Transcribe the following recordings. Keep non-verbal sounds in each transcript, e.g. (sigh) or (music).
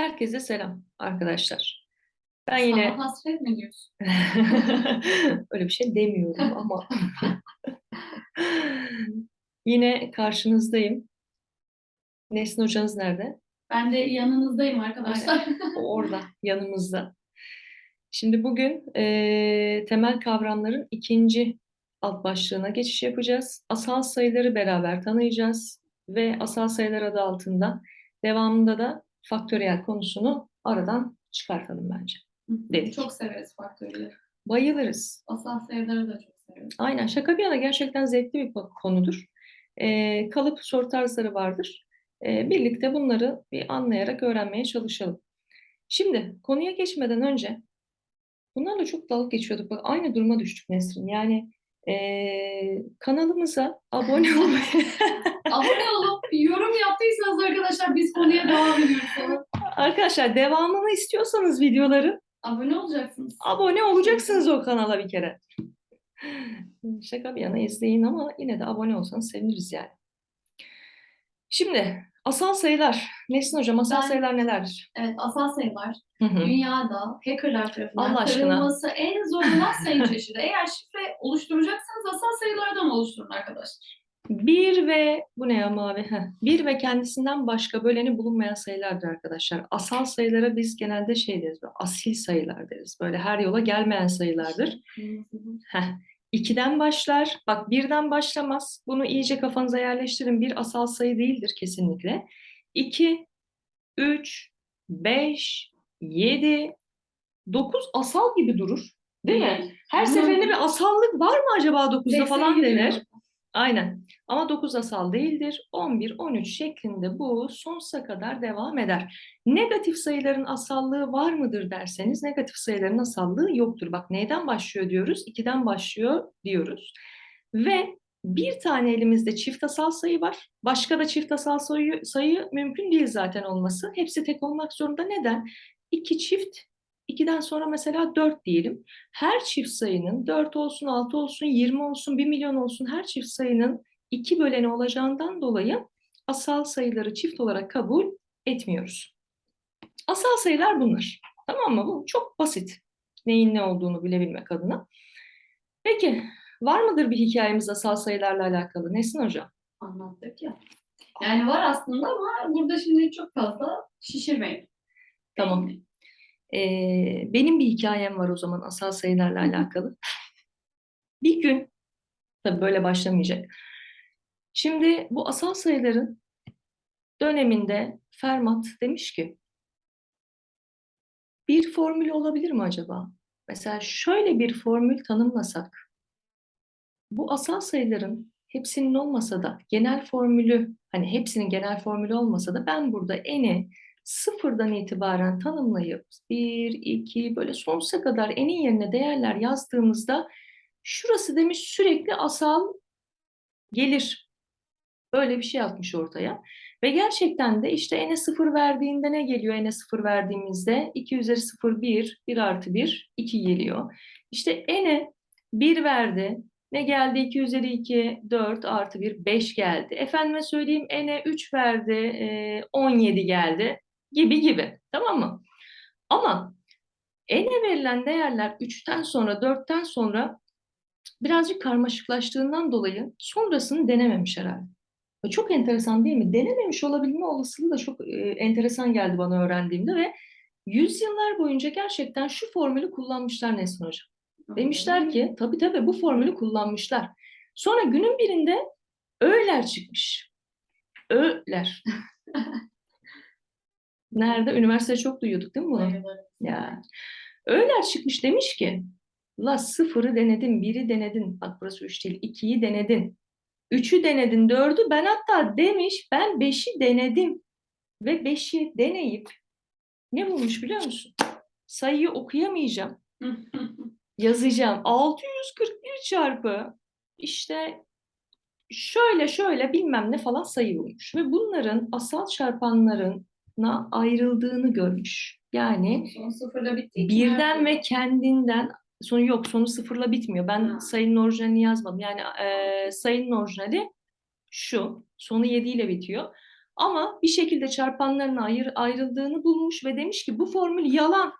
Herkese selam arkadaşlar. Ben yine Sana hasret mi diyorsun? (laughs) öyle bir şey demiyorum ama (laughs) yine karşınızdayım. Nesin hocanız nerede? Ben de yanınızdayım arkadaşlar. (laughs) Orada, yanımızda. Şimdi bugün eee, temel kavramların ikinci alt başlığına geçiş yapacağız. Asal sayıları beraber tanıyacağız ve asal sayılar adı altında devamında da faktöriyel konusunu aradan çıkartalım bence. Dedik. Çok severiz faktörleri. Bayılırız. Asal sayıları da çok severiz. Aynen şaka bir yana gerçekten zevkli bir ko- konudur. Ee, kalıp soru tarzları vardır. Ee, birlikte bunları bir anlayarak öğrenmeye çalışalım. Şimdi konuya geçmeden önce bunlarla çok dalga geçiyorduk. Bak aynı duruma düştük Nesrin. Yani ee, kanalımıza abone (laughs) olmayı Abone olup yorum yaptıysanız arkadaşlar biz konuya devam ediyoruz arkadaşlar devamını istiyorsanız videoların Abone olacaksınız. abone olacaksınız o kanala bir kere. Şaka bir yana izleyin ama yine de abone olsanız seviniriz yani. Şimdi asal sayılar. Nesin hocam asal Ben- sayılar nelerdir? Evet asal sayılar Hı hı. dünyada hackerlar tarafından Allah aşkına. kırılması en zor olan sayı çeşidi. Eğer şifre oluşturacaksanız asal sayılardan oluşturun arkadaşlar. Bir ve bu ne ya mavi? Heh. Bir ve kendisinden başka böleni bulunmayan sayılardır arkadaşlar. Asal sayılara biz genelde şey deriz, böyle asil sayılar deriz. Böyle her yola gelmeyen sayılardır. Heh. İkiden başlar. Bak birden başlamaz. Bunu iyice kafanıza yerleştirin. Bir asal sayı değildir kesinlikle. 2, 3, 5, 7, 9 asal gibi durur. Değil mi? Her Hı. seferinde bir asallık var mı acaba 9'da falan denir. Aynen. Ama 9 asal değildir. 11, 13 şeklinde bu sonsuza kadar devam eder. Negatif sayıların asallığı var mıdır derseniz negatif sayıların asallığı yoktur. Bak neyden başlıyor diyoruz? 2'den başlıyor diyoruz. Ve bir tane elimizde çift asal sayı var. Başka da çift asal sayı, sayı mümkün değil zaten olması. Hepsi tek olmak zorunda. Neden? 2 çift, 2'den sonra mesela 4 diyelim. Her çift sayının 4 olsun, 6 olsun, 20 olsun, 1 milyon olsun her çift sayının 2 böleni olacağından dolayı asal sayıları çift olarak kabul etmiyoruz. Asal sayılar bunlar. Tamam mı? Bu çok basit. Neyin ne olduğunu bilebilmek adına. Peki var mıdır bir hikayemiz asal sayılarla alakalı? Nesin hocam? Anlattık ya. Yani var aslında ama burada şimdi çok fazla şişirmeyin. Tamam. Ee, benim bir hikayem var o zaman asal sayılarla alakalı. Bir gün, tabii böyle başlamayacak. Şimdi bu asal sayıların döneminde Fermat demiş ki, bir formül olabilir mi acaba? Mesela şöyle bir formül tanımlasak, bu asal sayıların hepsinin olmasa da genel formülü, hani hepsinin genel formülü olmasa da ben burada eni sıfırdan itibaren tanımlayıp 1, 2 böyle sonsuza kadar enin yerine değerler yazdığımızda şurası demiş sürekli asal gelir. Böyle bir şey atmış ortaya. Ve gerçekten de işte n'e 0 verdiğinde ne geliyor n'e 0 verdiğimizde? 2 üzeri 0 1, 1 artı 1, 2 geliyor. İşte n'e 1 verdi. Ne geldi? 2 üzeri 2, 4 artı 1, 5 geldi. Efendime söyleyeyim n'e 3 verdi, e, 17 geldi gibi gibi. Tamam mı? Ama n'e verilen değerler 3'ten sonra, 4'ten sonra birazcık karmaşıklaştığından dolayı sonrasını denememiş herhalde. Ve Çok enteresan değil mi? Denememiş olabilme olasılığı da çok e, enteresan geldi bana öğrendiğimde ve yüzyıllar boyunca gerçekten şu formülü kullanmışlar Nesrin Hocam. Demişler ki tabii tabii bu formülü kullanmışlar. Sonra günün birinde ö'ler çıkmış. Ö'ler. (laughs) Nerede? Üniversitede çok duyuyorduk değil mi bunu? Ya. Öğler çıkmış demiş ki la sıfırı denedin, biri denedin. Bak burası üç değil. ikiyi denedin. Üçü denedin, dördü. Ben hatta demiş ben beşi denedim. Ve beşi deneyip ne bulmuş biliyor musun? Sayıyı okuyamayacağım. (laughs) Yazacağım. 641 çarpı işte şöyle şöyle bilmem ne falan sayı bulmuş. Ve bunların asal çarpanlarına ayrıldığını görmüş. Yani Son sıfırla bitti. iki birden ve kendinden sonu yok sonu sıfırla bitmiyor. Ben Ha. sayının orijinalini yazmadım. Yani e, sayının orijinali şu. Sonu 7 ile bitiyor. Ama bir şekilde çarpanların ayır, ayrıldığını bulmuş ve demiş ki bu formül yalan.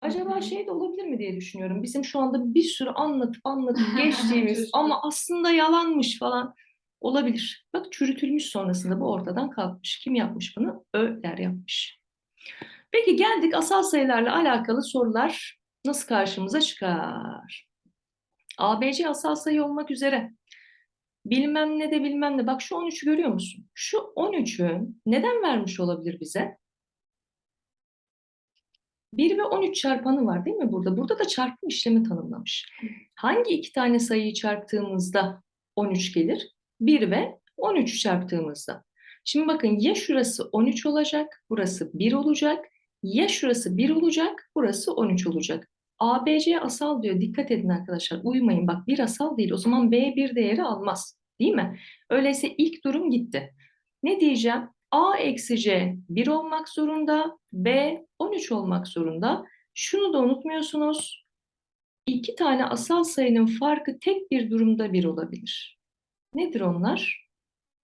Acaba şey de olabilir mi diye düşünüyorum. Bizim şu anda bir sürü anlatıp anlatıp (laughs) geçtiğimiz ama aslında yalanmış falan olabilir. Bak çürütülmüş sonrasında bu ortadan kalkmış. Kim yapmış bunu? Öğler yapmış. Peki geldik asal sayılarla alakalı sorular nasıl karşımıza çıkar? ABC asal sayı olmak üzere bilmem ne de bilmem ne. Bak şu 13'ü görüyor musun? Şu 13'ü neden vermiş olabilir bize? 1 ve 13 çarpanı var değil mi burada? Burada da çarpım işlemi tanımlamış. Hangi iki tane sayıyı çarptığımızda 13 gelir? 1 ve 13'ü çarptığımızda. Şimdi bakın ya şurası 13 olacak, burası 1 olacak. Ya şurası 1 olacak, burası 13 olacak. ABC asal diyor. Dikkat edin arkadaşlar. Uymayın. Bak bir asal değil. O zaman B bir değeri almaz. Değil mi? Öyleyse ilk durum gitti. Ne diyeceğim? A eksi C 1 olmak zorunda. B 13 olmak zorunda. Şunu da unutmuyorsunuz. İki tane asal sayının farkı tek bir durumda bir olabilir. Nedir onlar?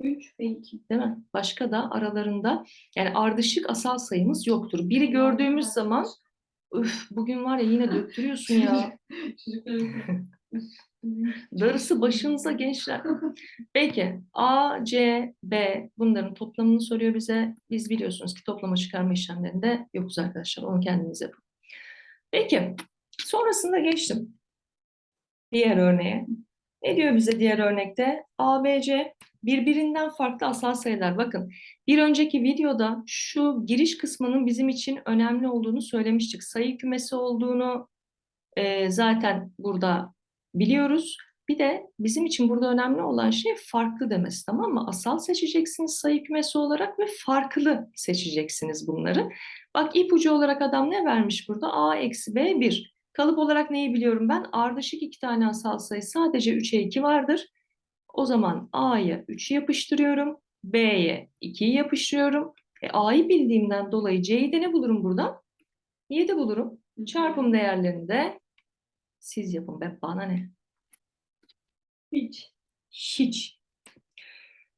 3 ve 2. Değil mi? Başka da aralarında yani ardışık asal sayımız yoktur. Biri gördüğümüz zaman üf bugün var ya yine döktürüyorsun ya. (laughs) (laughs) Darısı başınıza gençler. Peki A, C, B bunların toplamını soruyor bize. Biz biliyorsunuz ki toplama çıkarma işlemlerinde yokuz arkadaşlar. Onu kendiniz yapın. Peki sonrasında geçtim. Diğer örneğe. Ne diyor bize diğer örnekte? A, B, C birbirinden farklı asal sayılar. Bakın bir önceki videoda şu giriş kısmının bizim için önemli olduğunu söylemiştik. Sayı kümesi olduğunu e, zaten burada biliyoruz. Bir de bizim için burada önemli olan şey farklı demesi tamam mı? Asal seçeceksiniz sayı kümesi olarak ve farklı seçeceksiniz bunları. Bak ipucu olarak adam ne vermiş burada? A eksi B 1. Kalıp olarak neyi biliyorum ben? Ardışık iki tane asal sayı sadece 3'e 2 vardır. O zaman A'ya 3'ü yapıştırıyorum. B'ye 2'yi yapıştırıyorum. E, A'yı bildiğimden dolayı C'yi de ne bulurum buradan? 7 bulurum. Çarpım değerlerinde siz yapın be bana ne? Hiç. Hiç.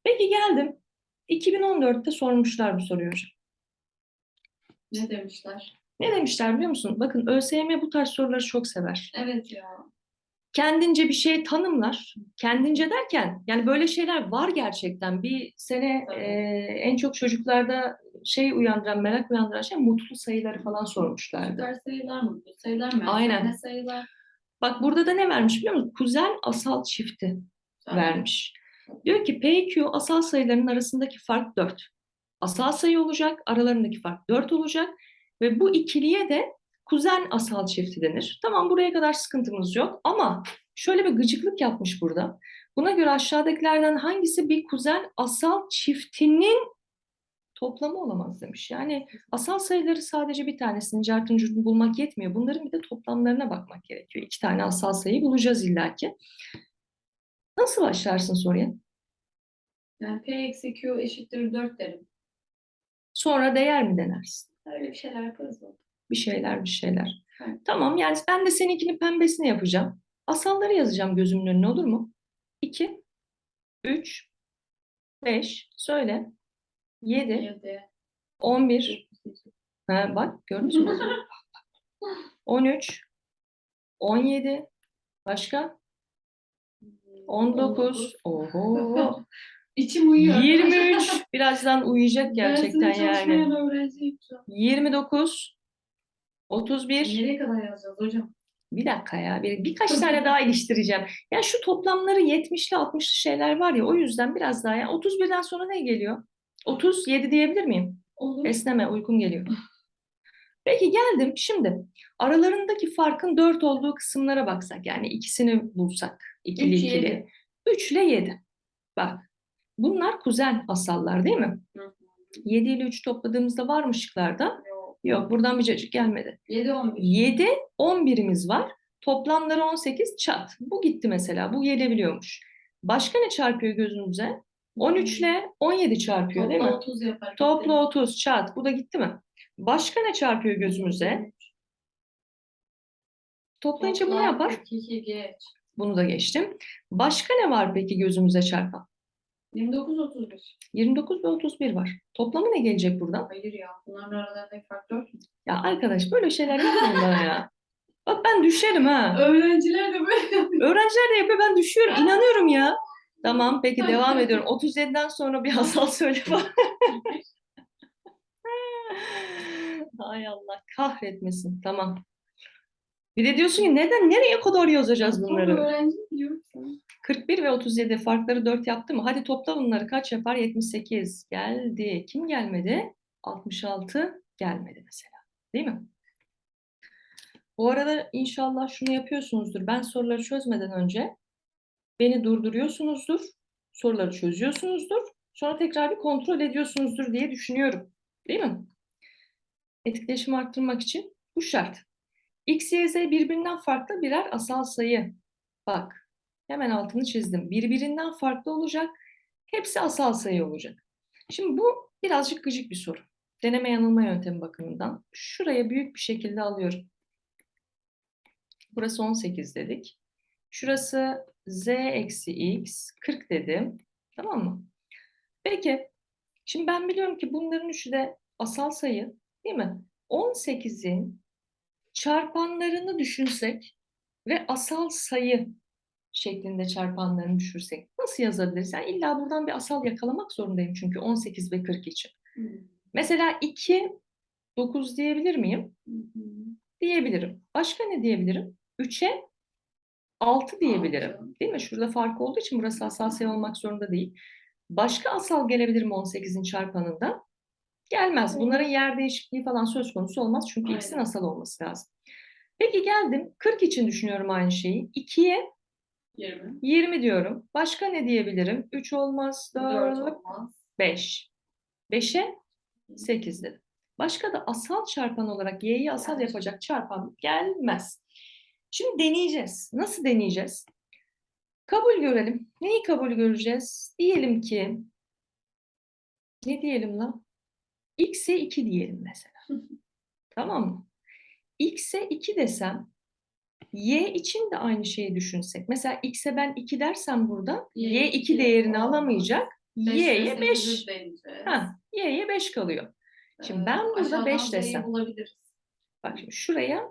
Peki geldim. 2014'te sormuşlar bu soruyu. Ne demişler? Ne demişler biliyor musun? Bakın ÖSYM bu tarz soruları çok sever. Evet ya. Kendince bir şey tanımlar. Kendince derken yani böyle şeyler var gerçekten. Bir sene Tabii. e, en çok çocuklarda şey uyandıran, merak uyandıran şey mutlu sayıları falan sormuşlardı. Süper sayılar mı? Bu sayılar mı? Aynen. Ne sayılar? Bak burada da ne vermiş biliyor musun? Kuzen asal çifti. vermiş. Diyor ki PQ asal sayıların arasındaki fark 4. Asal sayı olacak, aralarındaki fark 4 olacak ve bu ikiliye de kuzen asal çifti denir. Tamam buraya kadar sıkıntımız yok ama şöyle bir gıcıklık yapmış burada. Buna göre aşağıdakilerden hangisi bir kuzen asal çiftinin toplamı olamaz demiş. Yani asal sayıları sadece bir tanesinin cartın bulmak yetmiyor. Bunların bir de toplamlarına bakmak gerekiyor. İki tane asal sayı bulacağız illaki. Nasıl başlarsın soruya? Yani P eksi Q eşittir 4 derim. Sonra değer mi denersin? Öyle bir şeyler yaparız. Bir şeyler bir şeyler. Evet. Tamam yani ben de seninkinin pembesini yapacağım. Asalları yazacağım gözümün önüne olur mu? 2, 3, 5, söyle. 7, 7, 11, ha, bak gördünüz mü? 13, 17, başka? 19, oho, (laughs) İçim uyuyor. 23, birazdan uyuyacak gerçekten yani. an. 29, 31, Nereye kadar yazacağız hocam? Bir dakika ya, bir, birkaç tane daha iliştireceğim. Ya şu toplamları 70'li 60'lı şeyler var ya, o yüzden biraz daha ya. 31'den sonra ne geliyor? 37 diyebilir miyim? Olur. Esneme, uykum geliyor. Peki geldim. Şimdi aralarındaki farkın 4 olduğu kısımlara baksak, yani ikisini bulsak, ikili Üç, ikili. yedi. 3 ile 7. Bak, bunlar kuzen asallar değil mi? Hı hı. 7 ile 3 topladığımızda var mı şıklarda? Yok. Yok, buradan bir cacık gelmedi. 7, 11. 7, 11'imiz var. Toplamları 18 çat. Bu gitti mesela. Bu gelebiliyormuş. Başka ne çarpıyor gözünüze? 13 ile 17 çarpıyor değil mi? Topla 30 yapar. Topla 30 çat. Bu da gitti mi? Başka ne çarpıyor gözümüze? Toplayınca bu ne yapar? 2, 2 geç. Bunu da geçtim. Başka ne var peki gözümüze çarpan? 29 31. 29 ve 31 var. Toplamı ne gelecek buradan? Hayır ya. Bunların aralarındaki fark 4 mü? Ya arkadaş böyle şeyler yapmayın bana ya. Bak ben düşerim ha. Öğrenciler de böyle yapıyor. Öğrenciler de yapıyor ben düşüyorum. İnanıyorum ya. Tamam peki devam ediyorum. 37'den sonra bir asal söyle falan. (laughs) Hay Allah kahretmesin. Tamam. Bir de diyorsun ki neden nereye kadar yazacağız bunları? öğrenci biliyorum sana. 41 ve 37 farkları 4 yaptı mı? Hadi topla bunları kaç yapar? 78 geldi. Kim gelmedi? 66 gelmedi mesela. Değil mi? Bu arada inşallah şunu yapıyorsunuzdur. Ben soruları çözmeden önce beni durduruyorsunuzdur. Soruları çözüyorsunuzdur. Sonra tekrar bir kontrol ediyorsunuzdur diye düşünüyorum. Değil mi? Etkileşimi arttırmak için bu şart. X, Y, Z birbirinden farklı birer asal sayı. Bak, hemen altını çizdim. Birbirinden farklı olacak. Hepsi asal sayı olacak. Şimdi bu birazcık gıcık bir soru. Deneme yanılma yöntemi bakımından. Şuraya büyük bir şekilde alıyorum. Burası 18 dedik. Şurası Z eksi X 40 dedim. Tamam mı? Peki. Şimdi ben biliyorum ki bunların üçü de asal sayı. Değil mi? 18'in çarpanlarını düşünsek ve asal sayı şeklinde çarpanlarını düşürsek nasıl yazabiliriz? Yani illa buradan bir asal yakalamak zorundayım çünkü 18 ve 40 için. Mesela 2, 9 diyebilir miyim? Diyebilirim. Başka ne diyebilirim? 3'e 6 diyebilirim. Altı. Değil mi? Şurada fark olduğu için burası asal sayı olmak zorunda değil. Başka asal gelebilir mi 18'in çarpanında? Gelmez. Bunların yer değişikliği falan söz konusu olmaz. Çünkü x'in Aynen. asal olması lazım. Peki geldim. 40 için düşünüyorum aynı şeyi. 2'ye 20. 20 diyorum. Başka ne diyebilirim? 3 olmaz, 4 4, olmaz. 5. 5'e 8 dedim. Başka da asal çarpan olarak y'yi asal yapacak çarpan gelmez. Şimdi deneyeceğiz. Nasıl deneyeceğiz? Kabul görelim. Neyi kabul göreceğiz? Diyelim ki ne diyelim lan? X'e 2 diyelim mesela. tamam mı? x'e 2 desem y için de aynı şeyi düşünsek. Mesela x'e ben 2 dersem burada Y y 2 iki değerini alamayacak. Y'ye 5. sekizi deneyeceğiz. Ha, y'ye 5 kalıyor. Şimdi Ee, ben burada aşağıdan 5 Z'yi desem. Bak şimdi şuraya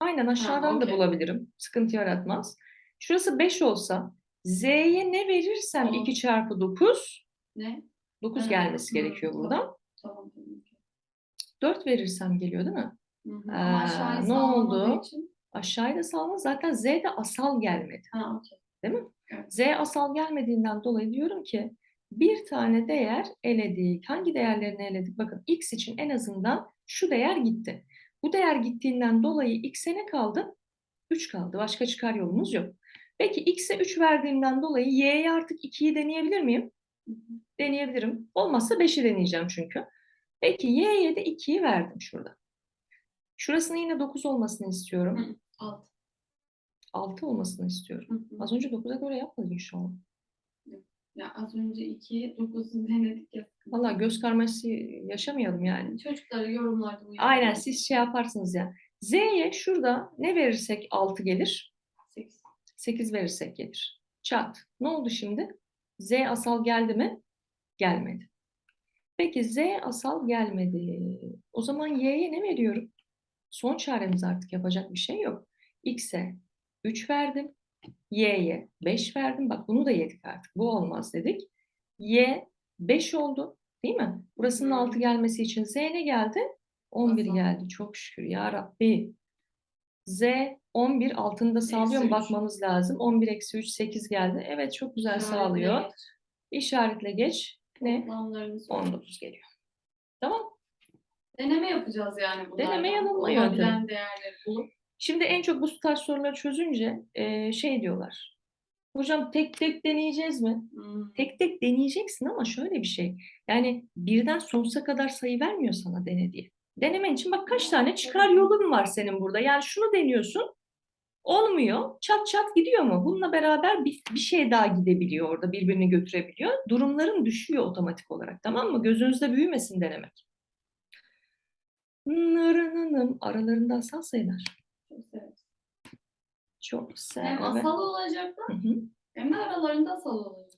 aynen aşağıdan da okey. bulabilirim. Sıkıntı yaratmaz. Şurası 5 olsa z'ye ne verirsem On. 2 çarpı 9 Ne? 9 Ha, gelmesi gerekiyor buradan. Tamam. 4 verirsem geliyor değil mi? Hı hı. Ama aşağıya ne oldu? için. Aşağıya da salma zaten z de asal gelmedi. Ha, okey. Değil mi? Evet. Z asal gelmediğinden dolayı diyorum ki bir tane değer eledik. Hangi değerlerini eledik? Bakın x için en azından şu değer gitti. Bu değer gittiğinden dolayı x'e ne kaldı? 3 kaldı. Başka çıkar yolumuz yok. Peki x'e 3 verdiğimden dolayı y'ye artık 2'yi deneyebilir miyim? Hı hı. Deneyebilirim. Olmazsa 5'i deneyeceğim çünkü. Peki y'ye de 2'yi verdim şurada. Şurasının yine 9 olmasını istiyorum. Hı. Alt. 6 olmasını istiyorum. Hı hı. Az önce 9'a göre yapmadık inşallah. Ya az önce 2, 9'u (laughs) denedik ya. Valla göz karmaşası yaşamayalım yani. Çocukları yorumlarda uyarın. Aynen siz şey yaparsınız ya. Z'ye şurada ne verirsek 6 gelir? 8. 8 verirsek gelir. Çat. Ne oldu şimdi? Z asal geldi mi? Gelmedi. Peki Z asal gelmedi. O zaman Y'ye ne veriyorum? Son çaremiz artık yapacak bir şey yok. X'e 3 verdim. Y'ye 5 verdim. Bak bunu da yedik artık. Bu olmaz dedik. Y 5 oldu. Değil mi? Burasının Hı. 6 gelmesi için Z ne geldi? 11 Asal. geldi. Çok şükür ya Rabbi. Z 11 altını da sağlıyor mu bakmamız lazım. 11 eksi 3 8 geldi. Evet çok güzel sağlıyor. İşaretle geç. Ne? Toplamlarını söyle. 19 geliyor. Tamam. Deneme yapacağız yani bunlardan. Deneme yanılma Olabilen yöntemi. değerleri bulup. Şimdi en çok bu tarz soruları çözünce e, şey diyorlar. Hocam tek tek deneyeceğiz mi? Hmm. Tek tek deneyeceksin ama şöyle bir şey. Yani birden sonsuza kadar sayı vermiyor sana dene diye. Denemen için bak kaç tane çıkar yolun var senin burada. Yani şunu deniyorsun. Olmuyor. Çat çat gidiyor mu? Bununla beraber bir, bir şey daha gidebiliyor orada. Birbirini götürebiliyor. Durumların düşüyor otomatik olarak. Tamam mı? Gözünüzde büyümesin denemek. Nırınınım. Aralarında asal sayılar. Çok severim. Çok Hem asal olacaklar Hı hı. hem de aralarında asal olacak.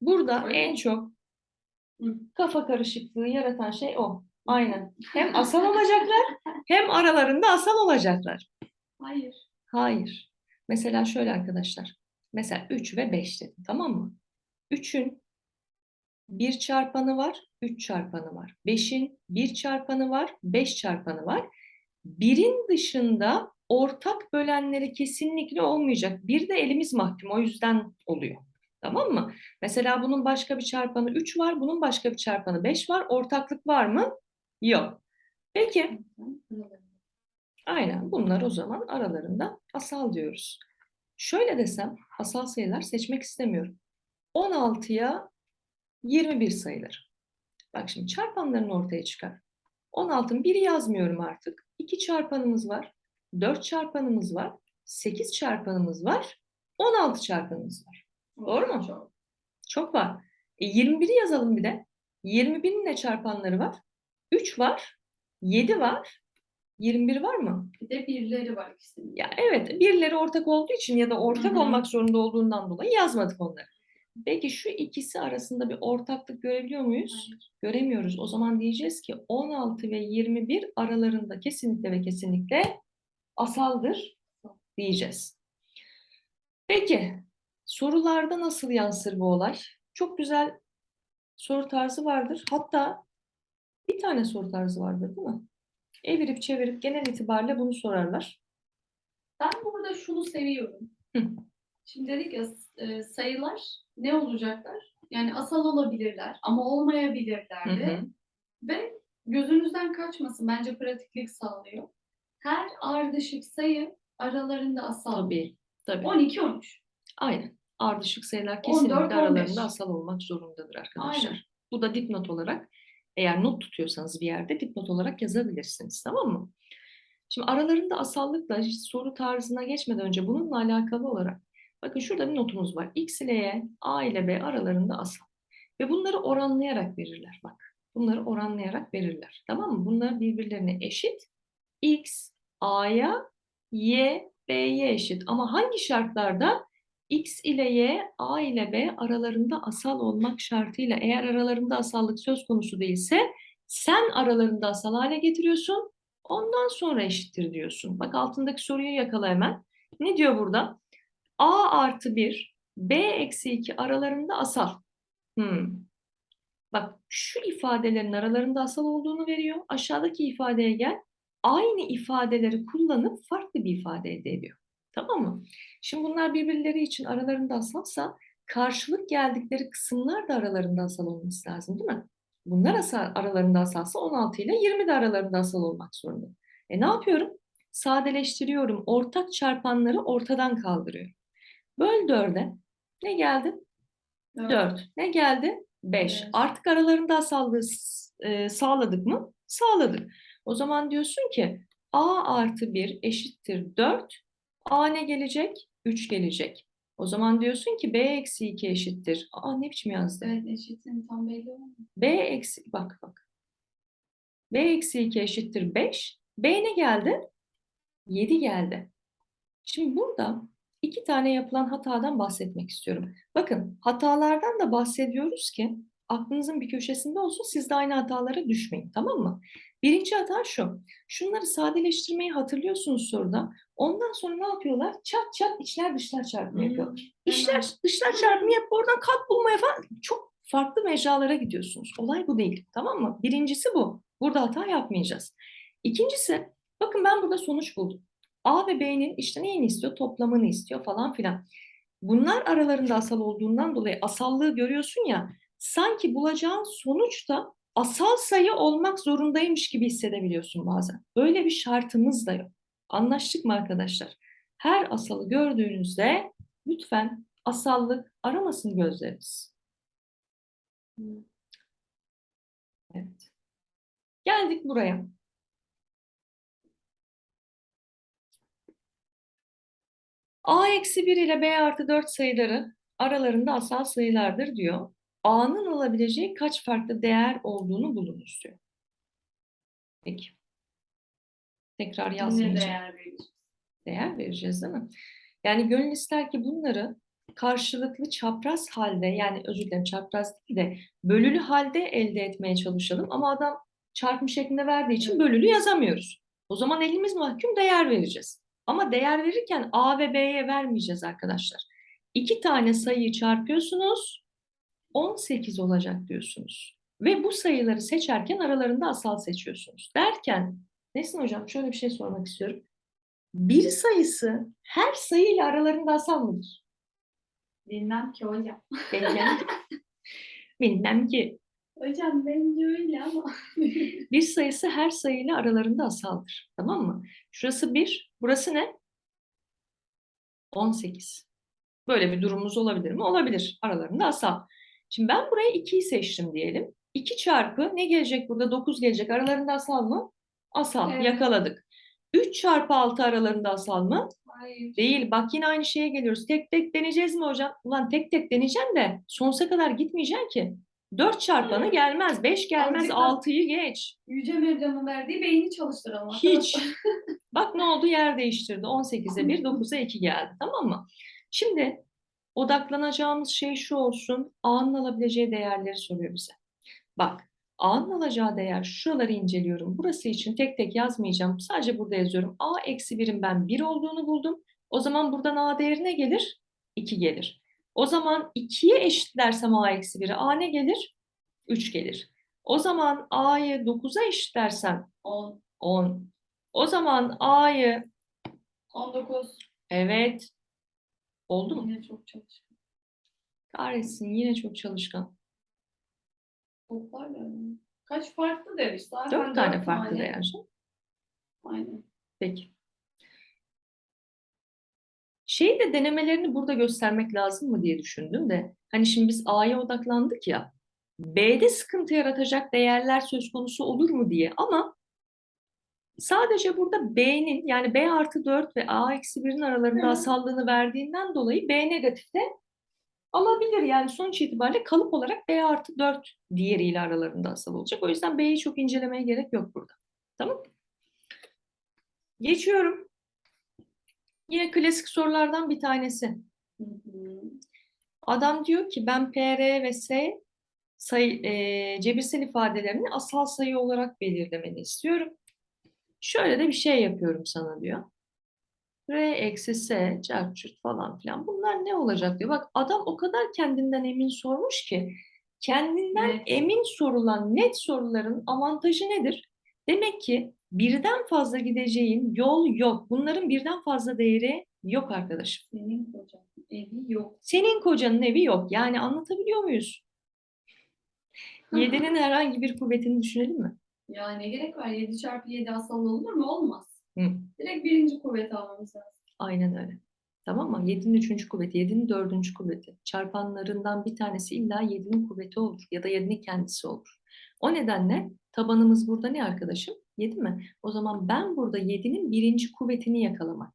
Burada Öyle en mi? çok Hı. kafa karışıklığı yaratan şey o. Aynen. Hem asal olacaklar (laughs) hem aralarında asal olacaklar. Hayır. Hayır. Mesela şöyle arkadaşlar. Mesela 3 ve 5 dedim tamam mı? 3'ün 1 çarpanı var, 3 çarpanı var. 5'in 1 çarpanı var, 5 çarpanı var. 1'in dışında ortak bölenleri kesinlikle olmayacak. Bir de elimiz mahkum o yüzden oluyor. Tamam mı? Mesela bunun başka bir çarpanı 3 var, bunun başka bir çarpanı 5 var. Ortaklık var mı? Yok. Peki. Aynen bunlar o zaman aralarında asal diyoruz. Şöyle desem asal sayılar seçmek istemiyorum. 16'ya 21 sayılır. Bak şimdi çarpanlarını ortaya çıkar. 16'ın biri yazmıyorum artık. 2 çarpanımız var. 4 çarpanımız var. 8 çarpanımız var. 16 çarpanımız var. Doğru mu? Çok. Çok var. E 21'i yazalım bir de. 21'in ne çarpanları var? 3 var. 7 var. 21 var mı? Bir de birileri var ikisinin. Ya evet, birileri ortak olduğu için ya da ortak Hı hı. olmak zorunda olduğundan dolayı yazmadık onları. Peki şu ikisi arasında bir ortaklık görebiliyor muyuz? Hayır. Göremiyoruz. O zaman diyeceğiz ki 16 ve 21 aralarında kesinlikle ve kesinlikle asaldır diyeceğiz. Peki sorularda nasıl yansır bu olay? Çok güzel soru tarzı vardır. Hatta bir tane soru tarzı vardır değil mi? Evirip çevirip genel itibariyle bunu sorarlar. Ben burada şunu seviyorum. Hı. Şimdi dedik ya e, sayılar ne olacaklar? Yani asal olabilirler ama olmayabilirler de. hı. Ve gözünüzden kaçmasın. Bence pratiklik sağlıyor. Her ardışık sayı aralarında asal. Tabii, tabii. 12-13. Aynen. Ardışık sayılar 14, kesinlikle 15. aralarında asal olmak zorundadır arkadaşlar. Aynen. Bu da dipnot olarak eğer not tutuyorsanız bir yerde dipnot olarak yazabilirsiniz. Tamam mı? Şimdi aralarında asallıkla soru tarzına geçmeden önce bununla alakalı olarak bakın şurada bir notumuz var. X ile Y, A ile B aralarında asal. Ve bunları oranlayarak verirler bak. Bunları oranlayarak verirler. Tamam mı? Bunlar birbirlerine eşit. X A'ya, Y B'ye eşit. Ama hangi şartlarda? X ile Y, A ile B aralarında asal olmak şartıyla eğer aralarında asallık söz konusu değilse sen aralarında asal hale getiriyorsun. Ondan sonra eşittir diyorsun. Bak altındaki soruyu yakala hemen. Ne diyor burada? A artı 1, B eksi 2 aralarında asal. Hmm. Bak şu ifadelerin aralarında asal olduğunu veriyor. Aşağıdaki ifadeye gel. Aynı ifadeleri kullanıp farklı bir ifade elde ediyor. Tamam mı? Şimdi bunlar birbirleri için aralarında asalsa karşılık geldikleri kısımlar da aralarında asal olması lazım değil mi? Bunlar asal, aralarında asalsa 16 ile 20 de aralarında asal olmak zorunda. E ne yapıyorum? Sadeleştiriyorum. Ortak çarpanları ortadan kaldırıyorum. Böl 4'e. Ne geldi? 4. Ne geldi? 5. Beş. Artık aralarında asallığı e, sağladık mı? Sağladık. O zaman diyorsun ki A artı 1 eşittir 4. A ne gelecek? 3 gelecek. O zaman diyorsun ki B eksi 2 eşittir. Aa ne biçim yazdı? Evet eşitin tam belli olmuyor. B eksi bak bak. B eksi 2 eşittir 5. B ne geldi? 7 geldi. Şimdi burada iki tane yapılan hatadan bahsetmek istiyorum. Bakın hatalardan da bahsediyoruz ki aklınızın bir köşesinde olsun siz de aynı hatalara düşmeyin tamam mı? Birinci hata şu. Şunları sadeleştirmeyi hatırlıyorsunuz soruda. Ondan sonra ne yapıyorlar? Çat çat içler dışlar çarpımı Hmm. yapıyorlar. İşler dışlar çarpımı yapıp oradan kat bulmaya falan çok farklı mecralara gidiyorsunuz. Olay bu değil. Tamam mı? Birincisi bu. Burada hata yapmayacağız. İkincisi bakın ben burada sonuç buldum. A ve B'nin işte neyini istiyor? Toplamını istiyor falan filan. Bunlar aralarında asal olduğundan dolayı asallığı görüyorsun ya sanki bulacağın sonuç da asal sayı olmak zorundaymış gibi hissedebiliyorsun bazen. Böyle bir şartımız da yok. Anlaştık mı arkadaşlar? Her asalı gördüğünüzde lütfen asallık aramasın gözleriniz. Evet. Geldik buraya. A eksi 1 ile B artı 4 sayıları aralarında asal sayılardır diyor. A'nın alabileceği kaç farklı değer olduğunu bulunuz diyor. Peki. Tekrar yazmayacağım. değer vereceğiz? Değer vereceğiz değil mi? Yani gönül ister ki bunları karşılıklı çapraz halde yani özür dilerim çapraz değil de bölülü halde elde etmeye çalışalım. Ama adam çarpım şeklinde verdiği için bölülü yazamıyoruz. O zaman elimiz mahkum değer vereceğiz. Ama değer verirken A ve B'ye vermeyeceğiz arkadaşlar. İki tane sayıyı çarpıyorsunuz, 18 olacak diyorsunuz. Ve bu sayıları seçerken aralarında asal seçiyorsunuz. Derken, Nesin Hocam şöyle bir şey sormak istiyorum. Bir sayısı her sayıyla aralarında asal mıdır? Bilmem ki hocam. (laughs) Bilmem, bilmem ki. Hocam bence öyle ama. (laughs) Bir sayısı her sayıyla aralarında asaldır. Tamam mı? Şurası 1, burası ne? 18. Böyle bir durumumuz olabilir mi? Olabilir. Aralarında asal. Şimdi ben buraya 2'yi seçtim diyelim. 2 çarpı ne gelecek burada? 9 gelecek. Aralarında asal mı? Asal. Evet. Yakaladık. 3 çarpı 6 aralarında asal mı? Hayır. Değil. Bak yine aynı şeye geliyoruz. Tek tek deneyeceğiz mi hocam? Ulan tek tek deneyeceğim de sonsuza kadar gitmeyeceksin ki. 4 çarpanı gelmez. 5 gelmez. Azıcık da- 6'yı geç. Yüce Mevlam'ın verdiği beyni çalıştıralım. Hiç. (laughs) Bak ne oldu? Yer değiştirdi. 18'e 1, 9'a 2 geldi. Tamam mı? Şimdi odaklanacağımız şey şu olsun. A'nın alabileceği değerleri soruyor bize. Bak A'nın alacağı değer şuraları inceliyorum. Burası için tek tek yazmayacağım. Sadece burada yazıyorum. A eksi 1'in ben 1 olduğunu buldum. O zaman buradan A değeri ne gelir? 2 gelir. O zaman 2'ye eşitlersem A eksi 1'i A ne gelir? 3 gelir. O zaman A'yı 9'a eşitlersem 10, 10. O zaman A'yı 19. evet oldu mu? Yine çok çalışkan. Kahretsin yine çok çalışkan. Toplar da öyle. Kaç farklı işte. Zaten Dört tane dört farklı tane. değer. Aynen. Peki. Şeyi de denemelerini burada göstermek lazım mı diye düşündüm de. Hani şimdi biz A'ya odaklandık ya. B'de sıkıntı yaratacak değerler söz konusu olur mu diye. Ama sadece burada B'nin yani B artı 4 ve A eksi 1'in aralarında asallığını verdiğinden dolayı B negatifte alabilir. Yani sonuç itibariyle kalıp olarak B artı 4 diğeriyle aralarında asal olacak. O yüzden B'yi çok incelemeye gerek yok burada. Tamam Geçiyorum. Yine klasik sorulardan bir tanesi. Adam diyor ki ben PR ve S sayı, e, cebirsel ifadelerini asal sayı olarak belirlemeni istiyorum. Şöyle de bir şey yapıyorum sana diyor. R eksi S, çarp çurt falan filan. Bunlar ne olacak diyor. Bak adam o kadar kendinden emin sormuş ki kendinden Net. emin sorulan net soruların avantajı nedir? Demek ki birden fazla gideceğin yol yok. Bunların birden fazla değeri yok arkadaşım. Senin kocan evi yok. Senin kocanın evi yok. Yani anlatabiliyor muyuz? Yedinin herhangi bir kuvvetini düşünelim mi? Ya ne gerek var? 7 çarpı 7 asal olur mu? Olmaz. Hı. Direkt birinci kuvvet almamız lazım. Aynen öyle. Tamam mı? 7'nin üçüncü kuvveti, 7'nin dördüncü kuvveti. Çarpanlarından bir tanesi illa 7'nin kuvveti olur ya da 7'nin kendisi olur. O nedenle tabanımız burada ne arkadaşım? 7 mi? O zaman ben burada 7'nin birinci kuvvetini yakalamak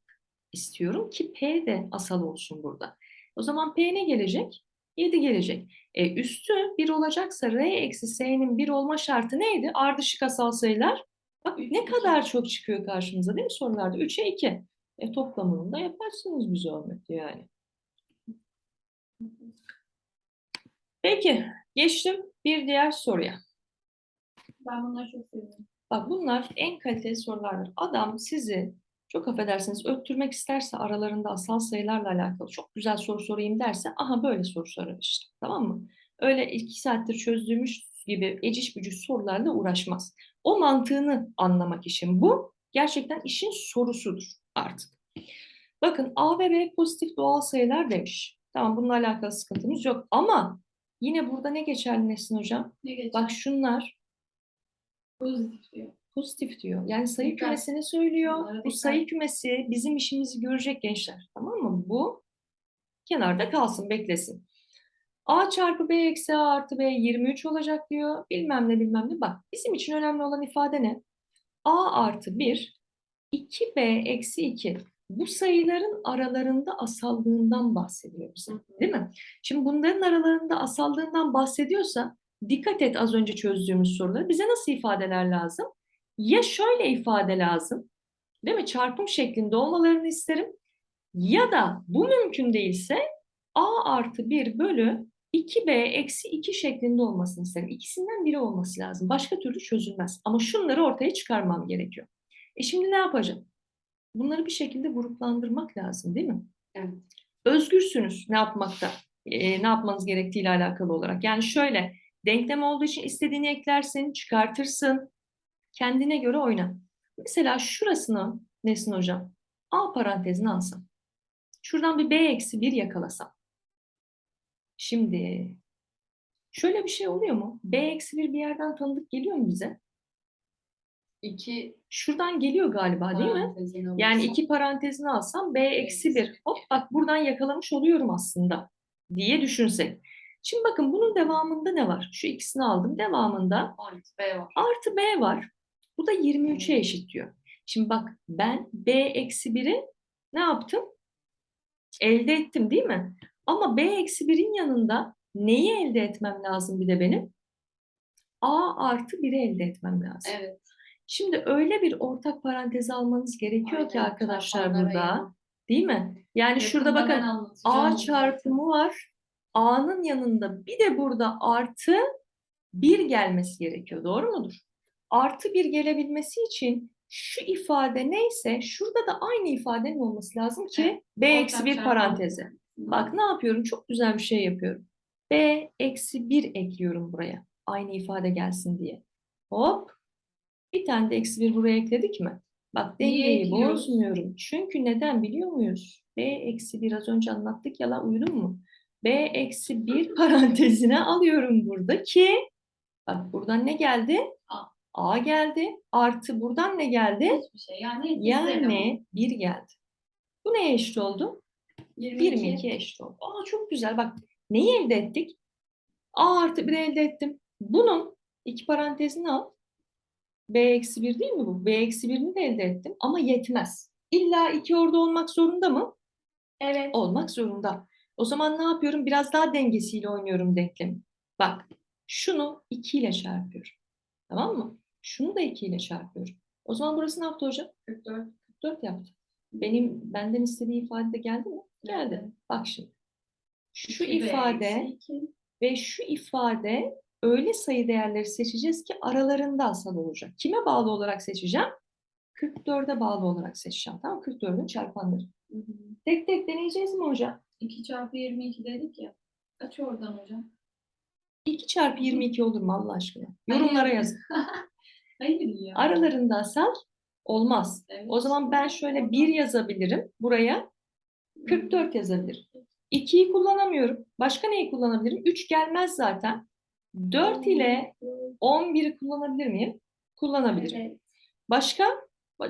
istiyorum ki P de asal olsun burada. O zaman P ne gelecek? 7 gelecek. E, üstü 1 olacaksa R eksi S'nin 1 olma şartı neydi? Ardışık asal sayılar. Bak ne kadar çok çıkıyor karşımıza değil mi sorularda? 3'e 2. E toplamını da yaparsınız bir zahmet yani. Peki geçtim bir diğer soruya. Ben bunları çok seviyorum. Bak bunlar en kaliteli sorulardır. Adam sizi çok affedersiniz öttürmek isterse aralarında asal sayılarla alakalı çok güzel soru sorayım derse aha böyle soru sorar işte. Tamam mı? Öyle iki saattir çözdüğümüz gibi eciş bücüş sorularla uğraşmaz. O mantığını anlamak işin bu. Gerçekten işin sorusudur artık. Bakın A ve B pozitif doğal sayılar demiş. Tamam bununla alakalı sıkıntımız yok ama yine burada ne geçerli Nesin Hocam? Ne geçer? Bak şunlar Pozitif diyor. Pozitif diyor. Yani sayı kümesini söylüyor. Bu sayı kümesi bizim işimizi görecek gençler. Tamam mı? Bu kenarda kalsın, beklesin. A çarpı B eksi A artı B 23 olacak diyor. Bilmem ne bilmem ne. Bak bizim için önemli olan ifade ne? A artı 1, 2B eksi 2. Bu sayıların aralarında asallığından bahsediyor bize. Değil mi? Şimdi bunların aralarında asallığından bahsediyorsa dikkat et az önce çözdüğümüz soruları. Bize nasıl ifadeler lazım? Ya şöyle ifade lazım. Değil mi? Çarpım şeklinde olmalarını isterim. Ya da bu mümkün değilse A artı 1 bölü 2B eksi 2 şeklinde olmasını isterim. İkisinden biri olması lazım. Başka türlü çözülmez. Ama şunları ortaya çıkarmam gerekiyor. E şimdi ne yapacağım? Bunları bir şekilde gruplandırmak lazım değil mi? Evet. Özgürsünüz ne yapmakta, e, ne yapmanız gerektiğiyle alakalı olarak. Yani şöyle, denklem olduğu için istediğini eklersin, çıkartırsın, kendine göre oyna. Mesela şurasını Nesin Hocam, A parantezine alsam. Şuradan bir B eksi 1 yakalasam. Şimdi şöyle bir şey oluyor mu? B eksi 1 bir yerden tanıdık geliyor mu bize? İki Şuradan geliyor galiba değil mi? Yani iki parantezini alsam B eksi 1. Hop bak buradan yakalamış oluyorum aslında diye düşünsek. Şimdi bakın bunun devamında ne var? Şu ikisini aldım. Devamında Artı B var. artı B var. Bu da 23'e eşit diyor. Şimdi bak ben B eksi 1'i ne yaptım? Elde ettim değil mi? Ama B eksi 1'in yanında neyi elde etmem lazım bir de benim? A artı 1'i elde etmem lazım. Evet. Şimdi öyle bir ortak parantez almanız gerekiyor ki Aynen, arkadaşlar çarpanlara burada. Değil mi? Yani şurada Yakında ben bakın A çarpımı var. A'nın yanında bir de burada artı 1 gelmesi gerekiyor. Doğru mudur? Artı 1 gelebilmesi için şu ifade neyse şurada da aynı ifadenin olması lazım ki B eksi 1 çarpan paranteze. parantezi. Bak ne yapıyorum? Çok güzel bir şey yapıyorum. B eksi 1 ekliyorum buraya. Aynı ifade gelsin diye. Hop. Bir tane de eksi 1 buraya ekledik mi? Bak dengeyi bozmuyorum. Çünkü neden biliyor muyuz? B eksi 1 az önce anlattık ya la uyudun mu? B eksi 1 (laughs) parantezine alıyorum burada ki bak buradan ne geldi? A. Geldi. Artı buradan ne geldi? Hiçbir şey. Yani Yani 1 geldi. Bu neye eşit oldu? 22. 22 eşit oldu. Aa çok güzel. Bak neyi elde ettik? A artı 1 elde ettim. Bunun iki parantezini al. B eksi 1 değil mi bu? B eksi 1'ini de elde ettim. Ama yetmez. İlla 2 orada olmak zorunda mı? Evet. Olmak zorunda. O zaman ne yapıyorum? Biraz daha dengesiyle oynuyorum denklemi. Bak şunu 2 ile çarpıyorum. Tamam mı? Şunu da 2 ile çarpıyorum. O zaman burası ne yaptı hocam? 44. 44 yaptı. Benim benden istediği ifade de geldi mi? Geldi. Bak şimdi. Şu 2B ifade ve şu ifade öyle sayı değerleri seçeceğiz ki aralarında asal olacak. Kime bağlı olarak seçeceğim? 44'e bağlı olarak seçeceğim. Tamam 44'ün çarpanları. Hı hı. Tek tek deneyeceğiz mi hocam? 2 çarpı 22 dedik ya. Kaç oradan hocam? 2 çarpı 22 olur mu Allah aşkına? Yorumlara yazın. (laughs) Hayır ya. Aralarında asal olmaz. Evet. O zaman ben şöyle Oradan. 1 yazabilirim. Buraya 44 yazabilirim. 2'yi kullanamıyorum. Başka neyi kullanabilirim? 3 gelmez zaten. 4 ile 11'i kullanabilir miyim? Kullanabilirim. Evet. Başka?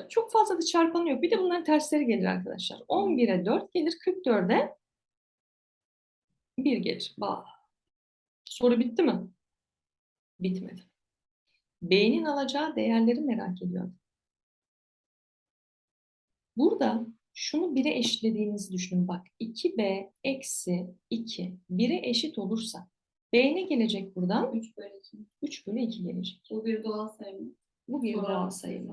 Çok fazla da çarpanı yok. Bir de bunların tersleri gelir arkadaşlar. 11'e 4 gelir, 44'e 1 gelir. Soru bitti mi? Bitmedi. B'nin alacağı değerleri merak ediyorum. Burada şunu 1'e eşitlediğinizi düşünün. Bak 2B eksi 2 1'e eşit olursa B ne gelecek buradan? 3 bölü 2. 3 bölü 2 gelecek. Bu bir doğal sayı mı? Bu bir Doğal doğal sayı.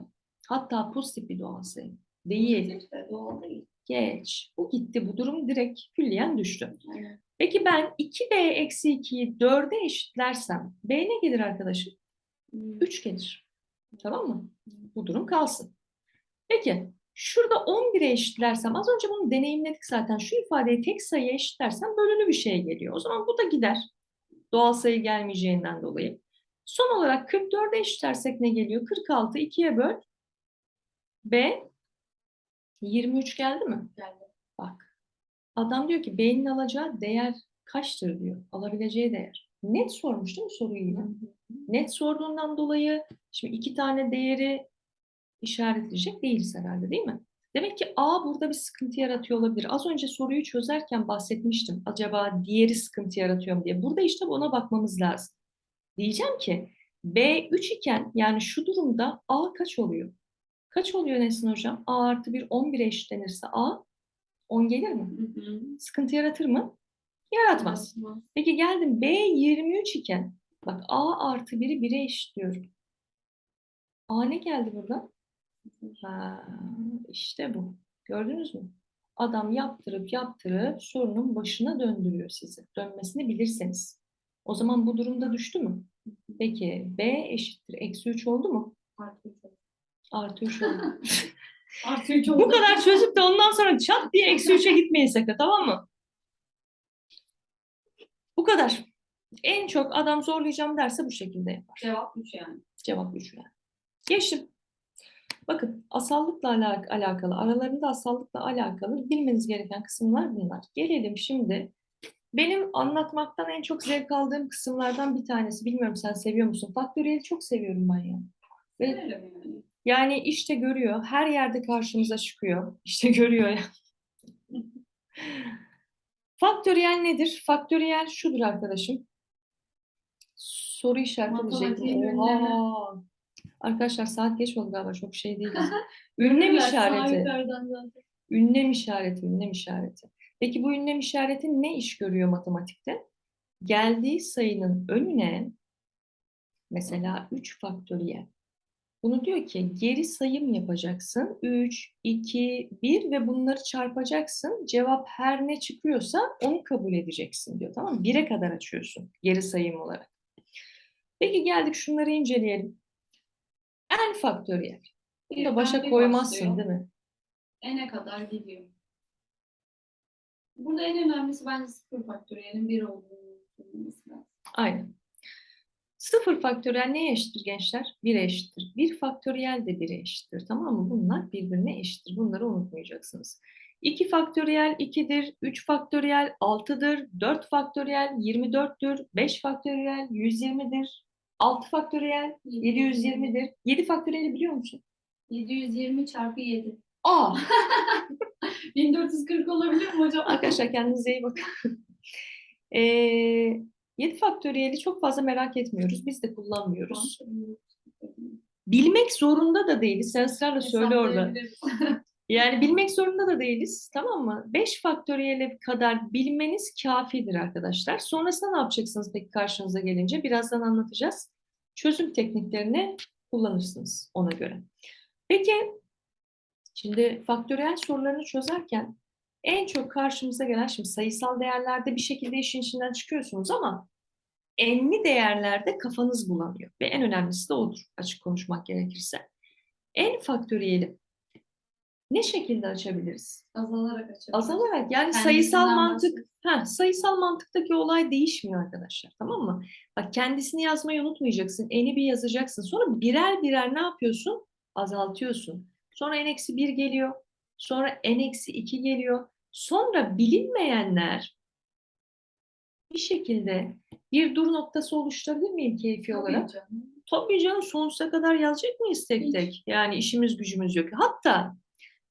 Hatta pozitif bir doğal sayı. Değil. Pozitif de doğal değil. Geç. Bu gitti. Bu durum direkt külliyen düştü. Aynen. Peki ben 2B eksi 2'yi 4'e eşitlersem B ne gelir arkadaşım? 3 gelir. Tamam mı? Bu durum kalsın. Peki şurada 11'e eşitlersem az önce bunu deneyimledik zaten. Şu ifadeyi tek sayıya eşitlersem bölünü bir şey geliyor. O zaman bu da gider. Doğal sayı gelmeyeceğinden dolayı. Son olarak 44'e eşitlersek ne geliyor? 46 2'ye böl. B 23 geldi mi? Geldi. Bak. Adam diyor ki B'nin alacağı değer kaçtır diyor. Alabileceği değer. Net sormuş değil mi soruyu yine? Net sorduğundan dolayı şimdi iki tane değeri işaretleyecek değiliz herhalde değil mi? Demek ki A burada bir sıkıntı yaratıyor olabilir. Az önce soruyu çözerken bahsetmiştim. Acaba diğeri sıkıntı yaratıyor mu diye. Burada işte ona bakmamız lazım. Diyeceğim ki B 3 iken yani şu durumda A kaç oluyor? Kaç oluyor Nesin Hocam? A artı 1 11'e eşitlenirse A 10 gelir mi? Hı hı. Sıkıntı yaratır mı? Yaratmaz. Yaratmaz. Peki geldim B 23 iken bak A artı 1'i 1'e eşitliyorum. A ne geldi burada? Ha, işte bu. Gördünüz mü? Adam yaptırıp yaptırıp sorunun başına döndürüyor sizi. Dönmesini bilirseniz. O zaman bu durumda düştü mü? Peki B eşittir. Eksi 3 oldu mu? Artı üç oldu. Artı 3 oldu. (laughs) Artı üç oldu. bu kadar çözüp de ondan sonra çat diye eksi 3'e gitmeyin sakın tamam mı? Bu kadar. En çok adam zorlayacağım derse bu şekilde yapar. Cevap üç yani. Cevap 3 yani. Geçtim. Bakın asallıkla alak- alakalı, aralarında asallıkla alakalı bilmeniz gereken kısımlar bunlar. Gelelim şimdi. Benim anlatmaktan en çok zevk aldığım kısımlardan bir tanesi. Bilmiyorum sen seviyor musun? Faktöriyeli çok seviyorum ben ya. Ve yani işte görüyor, her yerde karşımıza çıkıyor. İşte görüyor ya. (laughs) Faktöriyel nedir? Faktöriyel şudur arkadaşım. Soru işareti. Oha! Arkadaşlar saat geç oldu galiba çok şey (laughs) değil. Ünlem işareti. Ünlem işareti, ünlem işareti. Peki bu ünlem işareti ne iş görüyor matematikte? Geldiği sayının önüne mesela 3 faktöriyel. Bunu diyor ki geri sayım yapacaksın. 3, 2, 1 ve bunları çarpacaksın. Cevap her ne çıkıyorsa onu kabul edeceksin diyor. Tamam mı? 1'e kadar açıyorsun geri sayım olarak. Peki geldik şunları inceleyelim. n faktöriyel. Bunu da başa koymazsın değil mi? N'e kadar gidiyor. Burada en önemlisi bence sıfır faktöriyelin bir olduğunu lazım. Aynen. Sıfır faktöriyel neye eşittir gençler? 1'e eşittir. Bir faktöriyel de 1'e eşittir. Tamam mı? Bunlar birbirine eşittir. Bunları unutmayacaksınız. 2 faktöriyel 2'dir, 3 faktöriyel 6'dır, 4 faktöriyel 24'tür, 5 faktöriyel 120'dir, 6 faktöriyel 720'dir. 7 faktöriyeli biliyor musun? 720 çarpı 7. Aa! 1440 olabilir mi hocam? Arkadaşlar kendinize iyi bakın. Ee, (laughs) 7 faktöriyeli çok fazla merak etmiyoruz. Biz de kullanmıyoruz. Bilmek zorunda da değiliz. Sen ısrarla söyle orada. Yani bilmek zorunda da değiliz. Tamam mı? 5 faktöriyele kadar bilmeniz kafidir arkadaşlar. Sonrasında ne yapacaksınız peki karşınıza gelince? Birazdan anlatacağız. Çözüm tekniklerini kullanırsınız ona göre. Peki şimdi faktöriyel sorularını çözerken en çok karşımıza gelen şimdi sayısal değerlerde bir şekilde işin içinden çıkıyorsunuz ama enli değerlerde kafanız bulanıyor. Ve en önemlisi de odur açık konuşmak gerekirse. En faktöriyeli ne şekilde açabiliriz? Azalarak açabiliriz. Azalarak yani Kendisinden sayısal mantık, ha, sayısal mantıktaki olay değişmiyor arkadaşlar tamam mı? Bak kendisini yazmayı unutmayacaksın, eni bir yazacaksın. Sonra birer birer ne yapıyorsun? Azaltıyorsun. Sonra n eksi 1 geliyor. Sonra n eksi 2 geliyor. Sonra bilinmeyenler bir şekilde bir dur noktası oluşturabilir miyim keyfi Tabii olarak? canım. Tabii canım sonsuza kadar yazacak mıyız tek Hiç. tek? Yani işimiz gücümüz yok. Hatta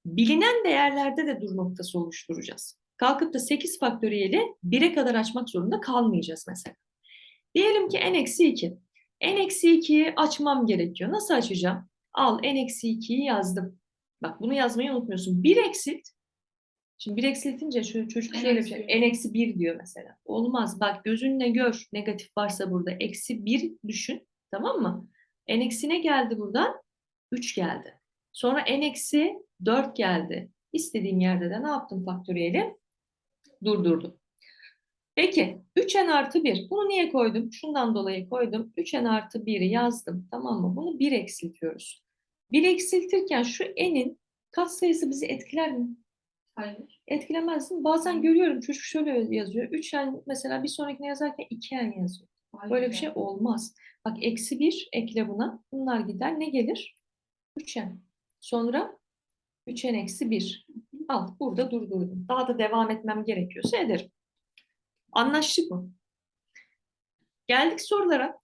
bilinen değerlerde de dur noktası oluşturacağız. Kalkıp da 8 faktöriyeli 1'e kadar açmak zorunda kalmayacağız mesela. Diyelim ki n-2. n-2'yi açmam gerekiyor. Nasıl açacağım? Al n-2'yi yazdım. Bak bunu yazmayı unutmuyorsun. 1 eksilt. Şimdi 1 eksiltince şu çocuk N şöyle bir eksi şey. bir. n-1 diyor mesela. Olmaz. Bak gözünle gör. Negatif varsa burada. Eksi 1 düşün. Tamam mı? n eksi ne geldi buradan? 3 geldi. Sonra n eksi 4 geldi. İstediğim yerde de ne yaptım faktöriyeli? Durdurdum. Peki 3n artı 1. Bunu niye koydum? Şundan dolayı koydum. 3n artı 1'i yazdım. Tamam mı? Bunu 1 eksiltiyoruz. 1 eksiltirken şu n'in katsayısı bizi etkiler mi? Hayır. Etkilemez mi? Bazen görüyorum çocuk şöyle yazıyor. 3n mesela bir sonrakine yazarken 2n yazıyor. Hayır Böyle bir şey olmaz. Bak eksi 1 ekle buna. Bunlar gider. Ne gelir? 3n. Sonra 3n eksi 1. Al burada durdurdum. Daha da devam etmem gerekiyorsa ederim. Anlaştık mı? Geldik sorulara.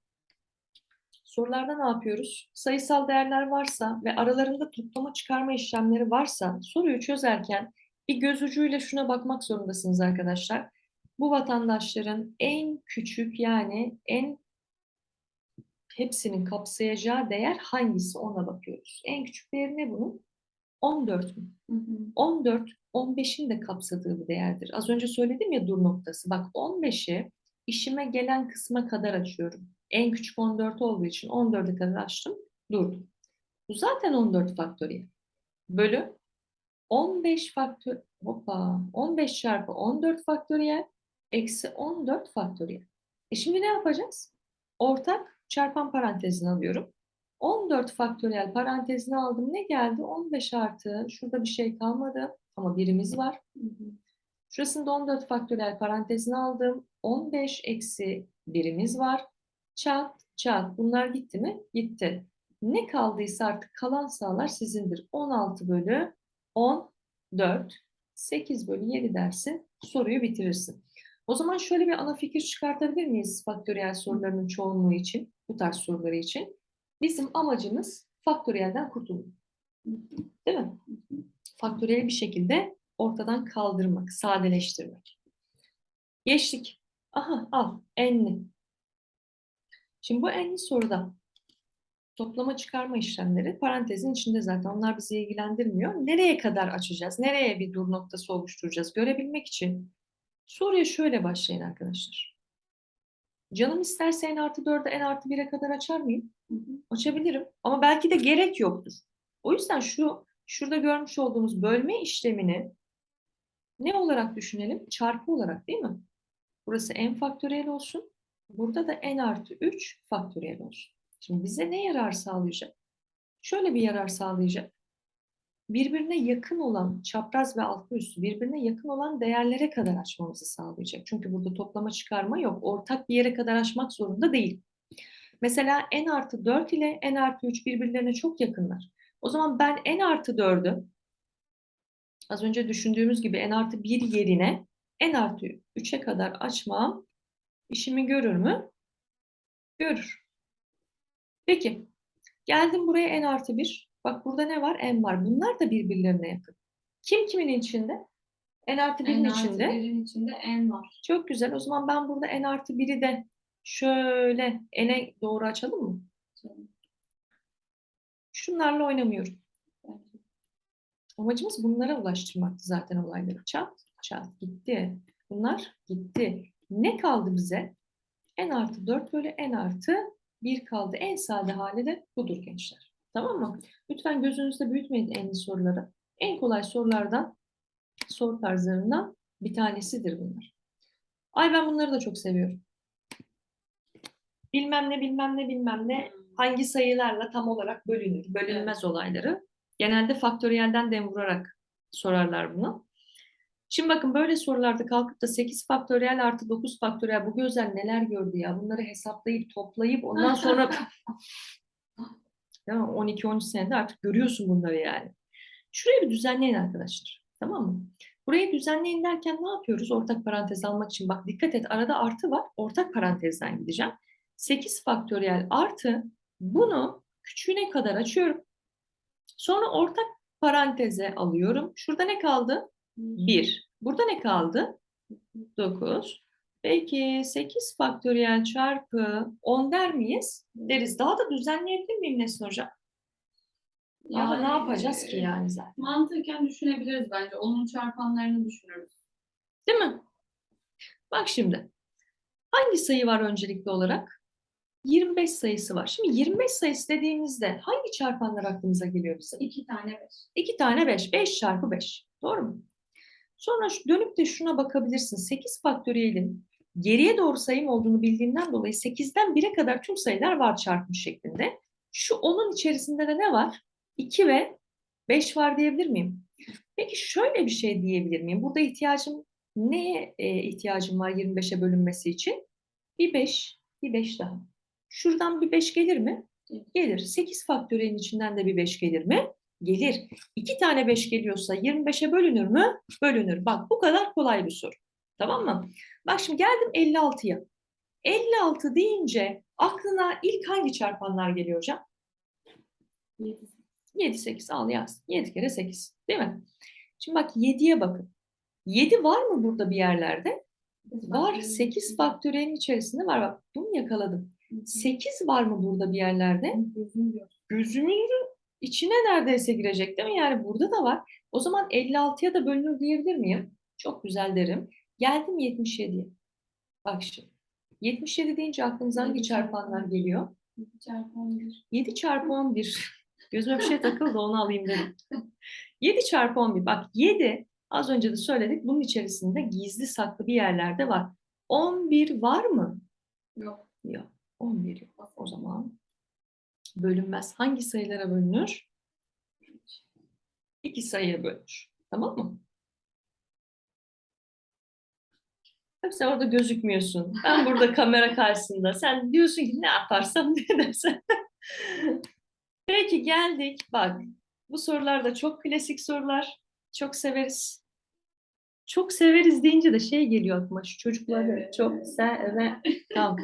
Sorularda ne yapıyoruz? Sayısal değerler varsa ve aralarında toplama çıkarma işlemleri varsa soruyu çözerken bir göz ucuyla şuna bakmak zorundasınız arkadaşlar. Bu vatandaşların en küçük yani en hepsinin kapsayacağı değer hangisi ona bakıyoruz. En küçük değeri ne bunun? 14 mü? Hı hı. 14, 15'in de kapsadığı bir değerdir. Az önce söyledim ya dur noktası. Bak 15'i işime gelen kısma kadar açıyorum. En küçük 14 olduğu için 14'e kadar açtım, durdum. Bu zaten 14 faktöriyel. Bölü 15 faktör hoppa 15 çarpı 14 faktöriyel eksi 14 faktöriyel. E şimdi ne yapacağız? Ortak çarpan parantezini alıyorum. 14 faktöriyel parantezini aldım. Ne geldi? 15 artı. Şurada bir şey kalmadı ama birimiz var. Şurasında 14 faktöriyel parantezini aldım. 15 eksi birimiz var. Çat çat. Bunlar gitti mi? Gitti. Ne kaldıysa artık kalan sayılar sizindir. 16 bölü 14, 8 bölü 7 dersin. Soruyu bitirirsin. O zaman şöyle bir ana fikir çıkartabilir miyiz faktöriyel sorularının çoğunluğu için, bu tarz soruları için? Bizim amacımız faktöriyelden kurtulmak. Değil mi? Faktöriyeli bir şekilde ortadan kaldırmak, sadeleştirmek. Geçtik. Aha al enli. Şimdi bu enli soruda toplama çıkarma işlemleri parantezin içinde zaten. Onlar bizi ilgilendirmiyor. Nereye kadar açacağız? Nereye bir dur noktası oluşturacağız? Görebilmek için soruya şöyle başlayın arkadaşlar. Canım isterse n artı 4'e n artı 1'e kadar açar mıyım? Hı hı. Açabilirim. Ama belki de gerek yoktur. O yüzden şu şurada görmüş olduğumuz bölme işlemini ne olarak düşünelim? Çarpı olarak değil mi? Burası n faktöriyel olsun. Burada da n artı 3 faktöriyel olsun. Şimdi bize ne yarar sağlayacak? Şöyle bir yarar sağlayacak. Birbirine yakın olan çapraz ve altı üstü birbirine yakın olan değerlere kadar açmamızı sağlayacak. Çünkü burada toplama çıkarma yok. Ortak bir yere kadar açmak zorunda değil. Mesela n artı 4 ile n artı 3 birbirlerine çok yakınlar. O zaman ben n artı 4'ü az önce düşündüğümüz gibi n artı 1 yerine n artı 3'e kadar açmam işimi görür mü? Görür. Peki. Geldim buraya n artı 1. Bak burada ne var? n var. Bunlar da birbirlerine yakın. Kim kimin içinde? n artı 1'in N artı içinde. birin içinde n var. Çok güzel. O zaman ben burada n artı 1'i de şöyle n'e doğru açalım mı? Şunlarla oynamıyorum. Amacımız bunlara ulaştırmaktı zaten olayları. Çat, çat gitti. Bunlar gitti. Ne kaldı bize? n artı 4 bölü n artı 1 kaldı. En sade hali de budur gençler. Tamam mı? Lütfen gözünüzde büyütmeyin enli soruları. En kolay sorulardan, soru tarzlarından bir tanesidir bunlar. Ay ben bunları da çok seviyorum. Bilmem ne bilmem ne bilmem ne hangi sayılarla tam olarak bölünür, bölünmez olayları. Genelde faktöriyelden dem vurarak sorarlar bunu. Şimdi bakın böyle sorularda kalkıp da 8 faktöriyel artı 9 faktöriyel bu gözler neler gördü ya. Bunları hesaplayıp toplayıp ondan sonra (laughs) ya 12-13 senede artık görüyorsun bunları yani. Şurayı bir düzenleyin arkadaşlar. Tamam mı? Burayı düzenleyin derken ne yapıyoruz? Ortak parantez almak için. Bak dikkat et arada artı var. Ortak parantezden gideceğim. 8 faktöriyel artı bunu küçüğüne kadar açıyorum. Sonra ortak paranteze alıyorum. Şurada ne kaldı? 1. Burada ne kaldı? 9. Peki 8 faktöriyel çarpı 10 der miyiz? Deriz. Daha da düzenleyebilir miyim Nesin Hocam? Ne Yani, yapacağız ki e, yani zaten? Mantıken düşünebiliriz bence. Onun çarpanlarını düşünürüz. Değil mi? Bak şimdi. Hangi sayı var öncelikli olarak? 25 sayısı var. Şimdi 25 sayısı dediğimizde hangi çarpanlar aklımıza geliyor bize? İki tane beş. 2 tane 5. 5 çarpı 5. Doğru mu? Sonra dönüp de şuna bakabilirsin. 8 faktöriyelin geriye doğru sayım olduğunu bildiğimden dolayı 8'den 1'e kadar tüm sayılar var çarpmış şeklinde. Şu onun içerisinde de ne var? 2 ve 5 var diyebilir miyim? Peki şöyle bir şey diyebilir miyim? Burada ihtiyacım neye e, ihtiyacım var 25'e bölünmesi için? Bir 5, bir 5 daha. Şuradan bir 5 gelir mi? Gelir. 8 faktöriyelin içinden de bir 5 gelir mi? Gelir. 2 tane 5 geliyorsa 25'e bölünür mü? Bölünür. Bak bu kadar kolay bir soru. Tamam mı? Bak şimdi geldim 56'ya. 56 deyince aklına ilk hangi çarpanlar geliyor hocam? Yedi. 7, 8 al yaz. 7 kere 8. Değil mi? Şimdi bak 7'ye bakın. 7 var mı burada bir yerlerde? Var. 8 faktöriyelin içerisinde var. Bak bunu yakaladım. 8 var mı burada bir yerlerde? Gözümün içine neredeyse girecek değil mi? Yani burada da var. O zaman 56'ya da bölünür diyebilir miyim? Çok güzel derim. Geldim 77'ye. Bak şimdi. 77 deyince aklınıza hangi çarpanlar geliyor? İki çarpı on bir. 7 çarpı 11. (laughs) Gözüme bir şey takıldı onu alayım dedim. 7 çarpı 11. Bak 7 az önce de söyledik bunun içerisinde gizli saklı bir yerlerde var. 11 var mı? Yok. Yok. 11 yok. O zaman bölünmez. Hangi sayılara bölünür? İki sayıya bölünür. Tamam mı? Tabii sen orada gözükmüyorsun. Ben burada (laughs) kamera karşısında. Sen diyorsun ki ne yaparsam (laughs) ne dersen. Peki geldik. Bak bu sorular da çok klasik sorular. Çok severiz. Çok severiz deyince de şey geliyor aklıma. Şu çocukları çok sever. Tamam.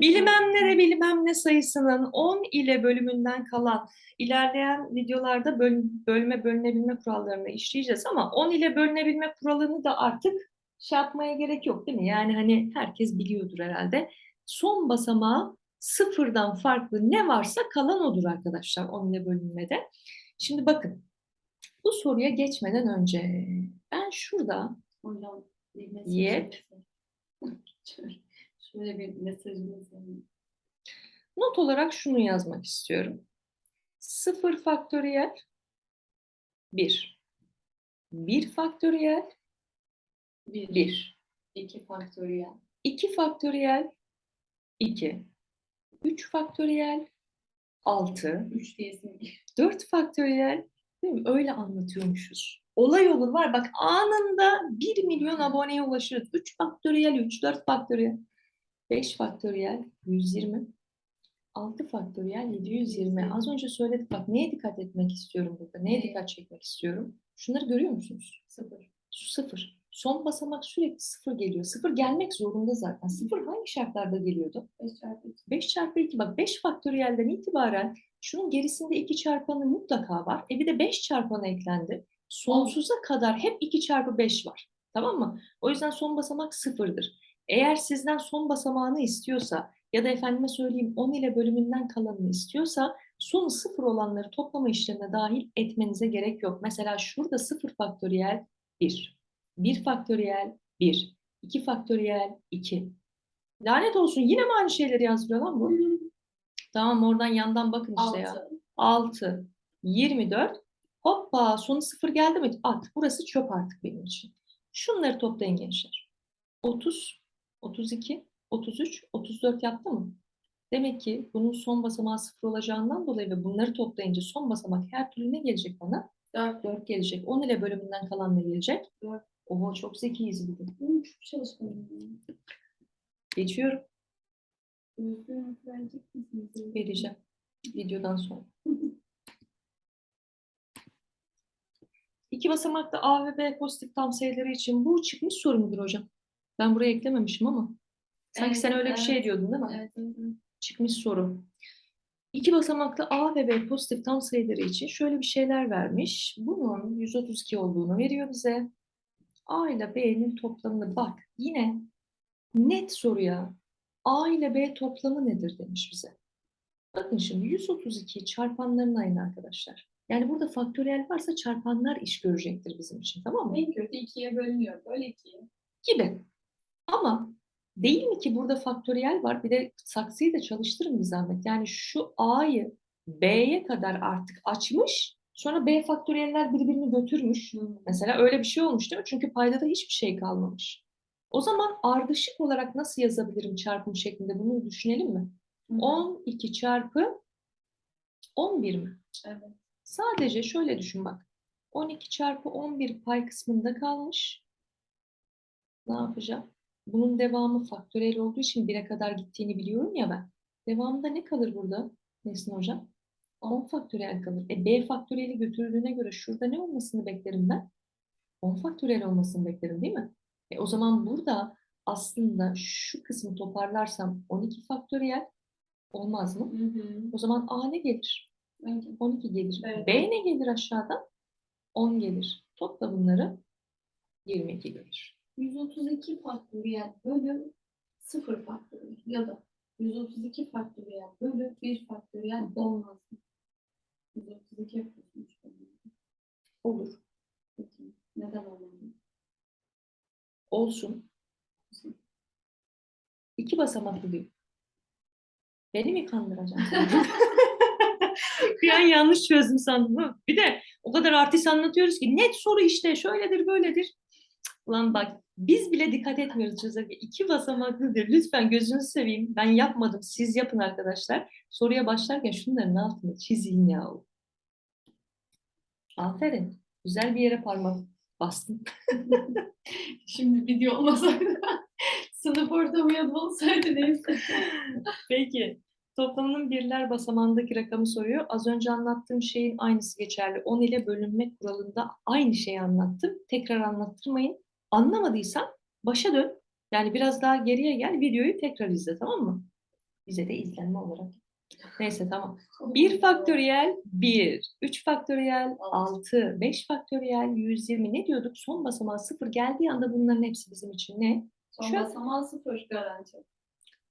Bilmem ne de bilmem ne sayısının 10 ile bölümünden kalan ilerleyen videolarda böl- bölme bölünebilme kurallarını işleyeceğiz ama 10 ile bölünebilme kuralını da artık şey yapmaya gerek yok değil mi? Yani hani herkes biliyordur herhalde. Son basamağı sıfırdan farklı ne varsa kalan odur arkadaşlar 10 ile bölünmede. Şimdi bakın bu soruya geçmeden önce ben şurada. Yep. (laughs) Şöyle, bir mesajımız var. Not olarak şunu yazmak istiyorum. 0 faktöriyel 1. 1 faktöriyel Bir, 1. iki faktöriyel. 2 faktöriyel 2. 3 faktöriyel 6. Üç diyesin. 4 faktöriyel değil mi? Öyle anlatıyormuşuz. Olay olur var bak anında 1 milyon aboneye ulaşırız. 3 faktöriyel 3, 4 faktöriyel 5 faktöriyel 120. 6 faktöriyel 720. Az önce söyledik bak neye dikkat etmek istiyorum burada? Neye dikkat çekmek istiyorum? Şunları görüyor musunuz? Sıfır. Şu sıfır. Son basamak sürekli sıfır geliyor. Sıfır gelmek zorunda zaten. Sıfır hangi şartlarda geliyordu? Beş çarpı iki. 5 çarpı 2 bak 5 faktöriyelden itibaren şunun gerisinde 2 çarpanı mutlaka var. E bir de 5 çarpanı eklendi. Sonsuza kadar hep 2 çarpı 5 var. Tamam mı? O yüzden son basamak sıfırdır. Eğer sizden son basamağını istiyorsa ya da efendime söyleyeyim 10 ile bölümünden kalanını istiyorsa son sıfır olanları toplama işlemine dahil etmenize gerek yok. Mesela şurada 0 faktöriyel 1, 1 faktöriyel 1, 2 faktöriyel 2. Lanet olsun yine mi aynı şeyleri yazdırıyor lan bu? Tamam oradan yandan bakın işte ya. Altı. 6, 24. Hoppa sonu 0 geldi mi? At. Burası çöp artık benim için. Şunları toplayın gençler. 30, 32, 33, 34 yaptı mı? Demek ki bunun son basamağı 0 olacağından dolayı ve bunları toplayınca son basamak her türlü ne gelecek bana? Dört. 4 gelecek. 10 ile bölümünden kalan ne gelecek? Dört. Oho çok zekiyiz bugün. Hı, Çok çalışkanım. Geçiyorum. Vereceğim. Videodan sonra. (laughs) İki basamaklı A ve B pozitif tam sayıları için bu çıkmış soru mudur hocam? Ben buraya eklememişim ama. Sanki Evet, sen öyle bir şey evet. diyordun değil mi? Evet, evet, evet. Çıkmış soru. İki basamaklı A ve B pozitif tam sayıları için şöyle bir şeyler vermiş. Bunun 132 olduğunu veriyor bize. A ile B'nin toplamını bak yine net soruya A ile B toplamı nedir demiş bize. Bakın şimdi 132 çarpanların aynı arkadaşlar. Yani burada faktöriyel varsa çarpanlar iş görecektir bizim için tamam mı? En kötü ikiye bölünüyor. Böyle ikiye. Gibi. Ama değil mi ki burada faktöriyel var bir de saksıyı da çalıştırın bir zahmet. Yani şu A'yı B'ye kadar artık açmış sonra B faktöriyeller birbirini götürmüş. Mesela öyle bir şey olmuş değil mi? Çünkü paydada hiçbir şey kalmamış. O zaman ardışık olarak nasıl yazabilirim çarpım şeklinde bunu düşünelim mi? Hı. 12 çarpı 11 mi? Evet. Sadece şöyle düşün bak. 12 çarpı 11 pay kısmında kalmış. Ne yapacağım? Bunun devamı faktöriyel olduğu için 1'e kadar gittiğini biliyorum ya ben. Devamında ne kalır burada Nesin Hocam? 10 faktöriyel kalır. E B faktöriyeli götürdüğüne göre şurada ne olmasını beklerim ben? 10 faktöriyel olmasını beklerim değil mi? E o zaman burada aslında şu kısmı toparlarsam 12 faktöriyel olmaz mı? Hı hı. O zaman A ne gelir? Bence 12 gelir. Evet. B ne gelir aşağıdan? 10 gelir. Topla bunları 22 gelir. 132 faktöriyel bölü 0 faktöriyel ya da 132 faktöriyel bölü 1 faktöriyel olmaz mı? 132 yapıyorsun işte. Olur. Peki, Neden olmaz? Olsun. İki basamaklı diyor. Beni mi kandıracaksın? (laughs) bir an yanlış çözdüm sandım. Bir de O kadar artist anlatıyoruz ki net soru işte şöyledir böyledir. Ulan bak biz bile dikkat etmiyoruz çözerken. İki basamaklıdır. Lütfen gözünüzü seveyim. Ben yapmadım. Siz yapın arkadaşlar. Soruya başlarken şunların altını çizin ya. Aferin. Güzel bir yere parmak bastın. (laughs) Şimdi video olmasaydı (laughs) sınıf ortamı ya da olsaydı neyse. Peki. Toplamının birler basamağındaki rakamı soruyor. Az önce anlattığım şeyin aynısı geçerli. 10 ile bölünme kuralında aynı şeyi anlattım. Tekrar anlattırmayın. Anlamadıysan başa dön. Yani biraz daha geriye gel. Videoyu tekrar izle tamam mı? Bize de izlenme olarak. Neyse tamam. 1 faktöriyel 1, 3 faktöriyel 6, 5 faktöriyel 120 ne diyorduk? Son basamağı 0 geldiği anda bunların hepsi bizim için ne? Son Şu- basamağı sıfır garanti.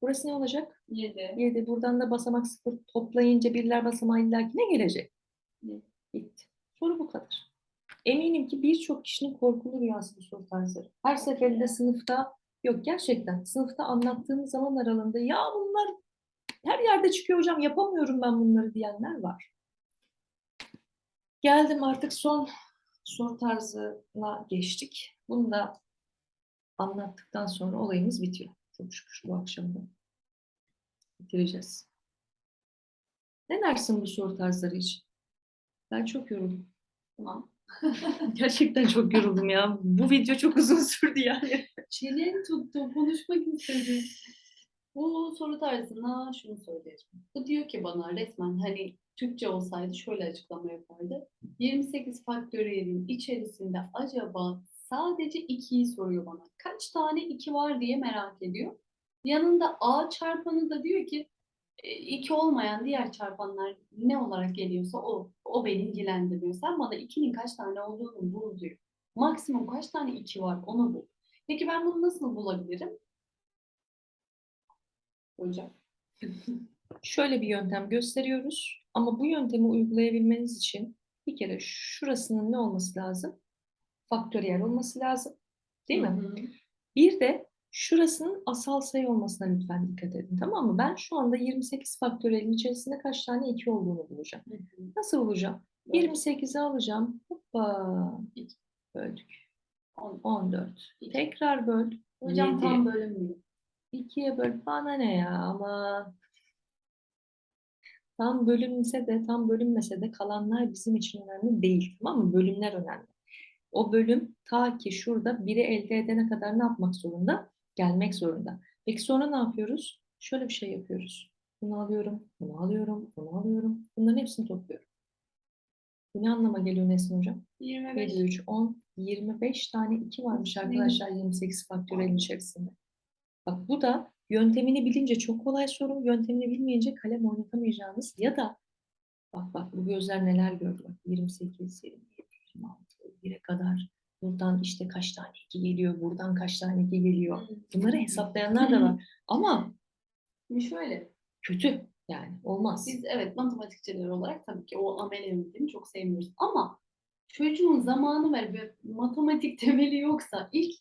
Burası ne olacak? 7. 7. Buradan da basamak 0 toplayınca birler basamağı illaki ne gelecek? Yedi. Bitti. Soru bu kadar. Eminim ki birçok kişinin korkulu rüyası bu soru tarzları. Her seferinde sınıfta yok gerçekten sınıfta anlattığımız zaman aralığında ya bunlar her yerde çıkıyor hocam yapamıyorum ben bunları diyenler var. Geldim artık son soru tarzına geçtik. Bunu da anlattıktan sonra olayımız bitiyor. Çok şükür bu akşam da bitireceğiz. Ne dersin bu soru tarzları için? Ben çok yoruldum. Tamam. (laughs) Gerçekten çok yoruldum ya. Bu video çok uzun sürdü yani. Çenen tuttu. Konuşmak istedim. Bu soru tarzına şunu söyleyeceğim. Bu diyor ki bana resmen hani Türkçe olsaydı şöyle açıklama yapardı. 28 faktöriyelin içerisinde acaba sadece 2'yi soruyor bana. Kaç tane 2 var diye merak ediyor. Yanında A çarpanı da diyor ki 2 olmayan diğer çarpanlar ne olarak geliyorsa o, o beni ilgilendirmiyor. Sen bana 2'nin kaç tane olduğunu bul diyor. Maksimum kaç tane 2 var onu bul. Peki ben bunu nasıl bulabilirim? Hocam. (laughs) Şöyle bir yöntem gösteriyoruz. Ama bu yöntemi uygulayabilmeniz için bir kere şurasının ne olması lazım? Faktöriyel olması lazım. Değil mi? Hı hı. Bir de şurasının asal sayı olmasına lütfen dikkat edin. Tamam mı? Ben şu anda 28 faktöriyelin içerisinde kaç tane 2 olduğunu bulacağım. Nasıl bulacağım? 28'i alacağım. Hoppa. Böldük. On- 14. İki. Tekrar böl. Hocam Yedi. tam bölünmüyor. İkiye böl. Bana ne ya ama tam bölünse de tam bölünmese de kalanlar bizim için önemli değil. Tamam mı? Bölümler önemli. O bölüm ta ki şurada biri elde edene kadar ne yapmak zorunda? Gelmek zorunda. Peki sonra ne yapıyoruz? Şöyle bir şey yapıyoruz. Bunu alıyorum, bunu alıyorum, bunu alıyorum. Bunların hepsini topluyorum. Bu ne anlama geliyor Nesin Hocam? 25. 7, 3, 10, 25 tane 2 varmış arkadaşlar 28 faktörelin içerisinde. Bak bu da yöntemini bilince çok kolay soru, yöntemini bilmeyince kalem oynatamayacağınız ya da bak bak bu gözler neler gördü bak 28, 27, 26, 1'e kadar buradan işte kaç tane 2 geliyor, buradan kaç tane 2 geliyor. Bunları hesaplayanlar da var ama şöyle, kötü yani olmaz. biz evet matematikçiler olarak tabii ki o amel çok sevmiyoruz. Ama çocuğun zamanı var ve matematik temeli yoksa ilk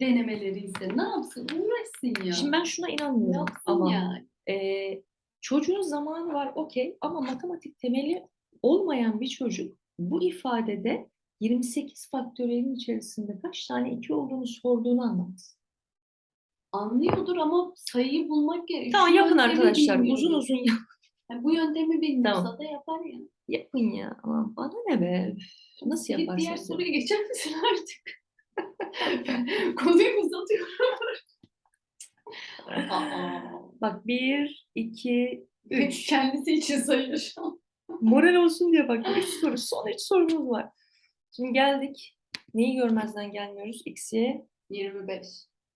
denemeleri ise ne yapsın? Uğraşsın ya. Şimdi ben şuna inanmıyorum Yapsın ama yani. Ee, çocuğun zamanı var okey ama matematik temeli olmayan bir çocuk bu ifadede 28 faktöriyelin içerisinde kaç tane 2 olduğunu sorduğunu anlamaz. Anlıyordur ama sayıyı bulmak gerekiyor. Tamam yöntemi arkadaşlar uzun uzun yap- Yani bu yöntemi bilmiyorsa Tamam. da yapar ya. yapın ya. Aman bana ne be? Nasıl Git diğer soruya geçer misin artık? (laughs) Konuyu uzatıyorum. (laughs) Bak 1, 2, hep 3. kendisi için sayıyor şu an. Moral olsun diye bak 3 soru. Son 3 sorumuz var. Şimdi geldik. Neyi görmezden gelmiyoruz? X'ye 25.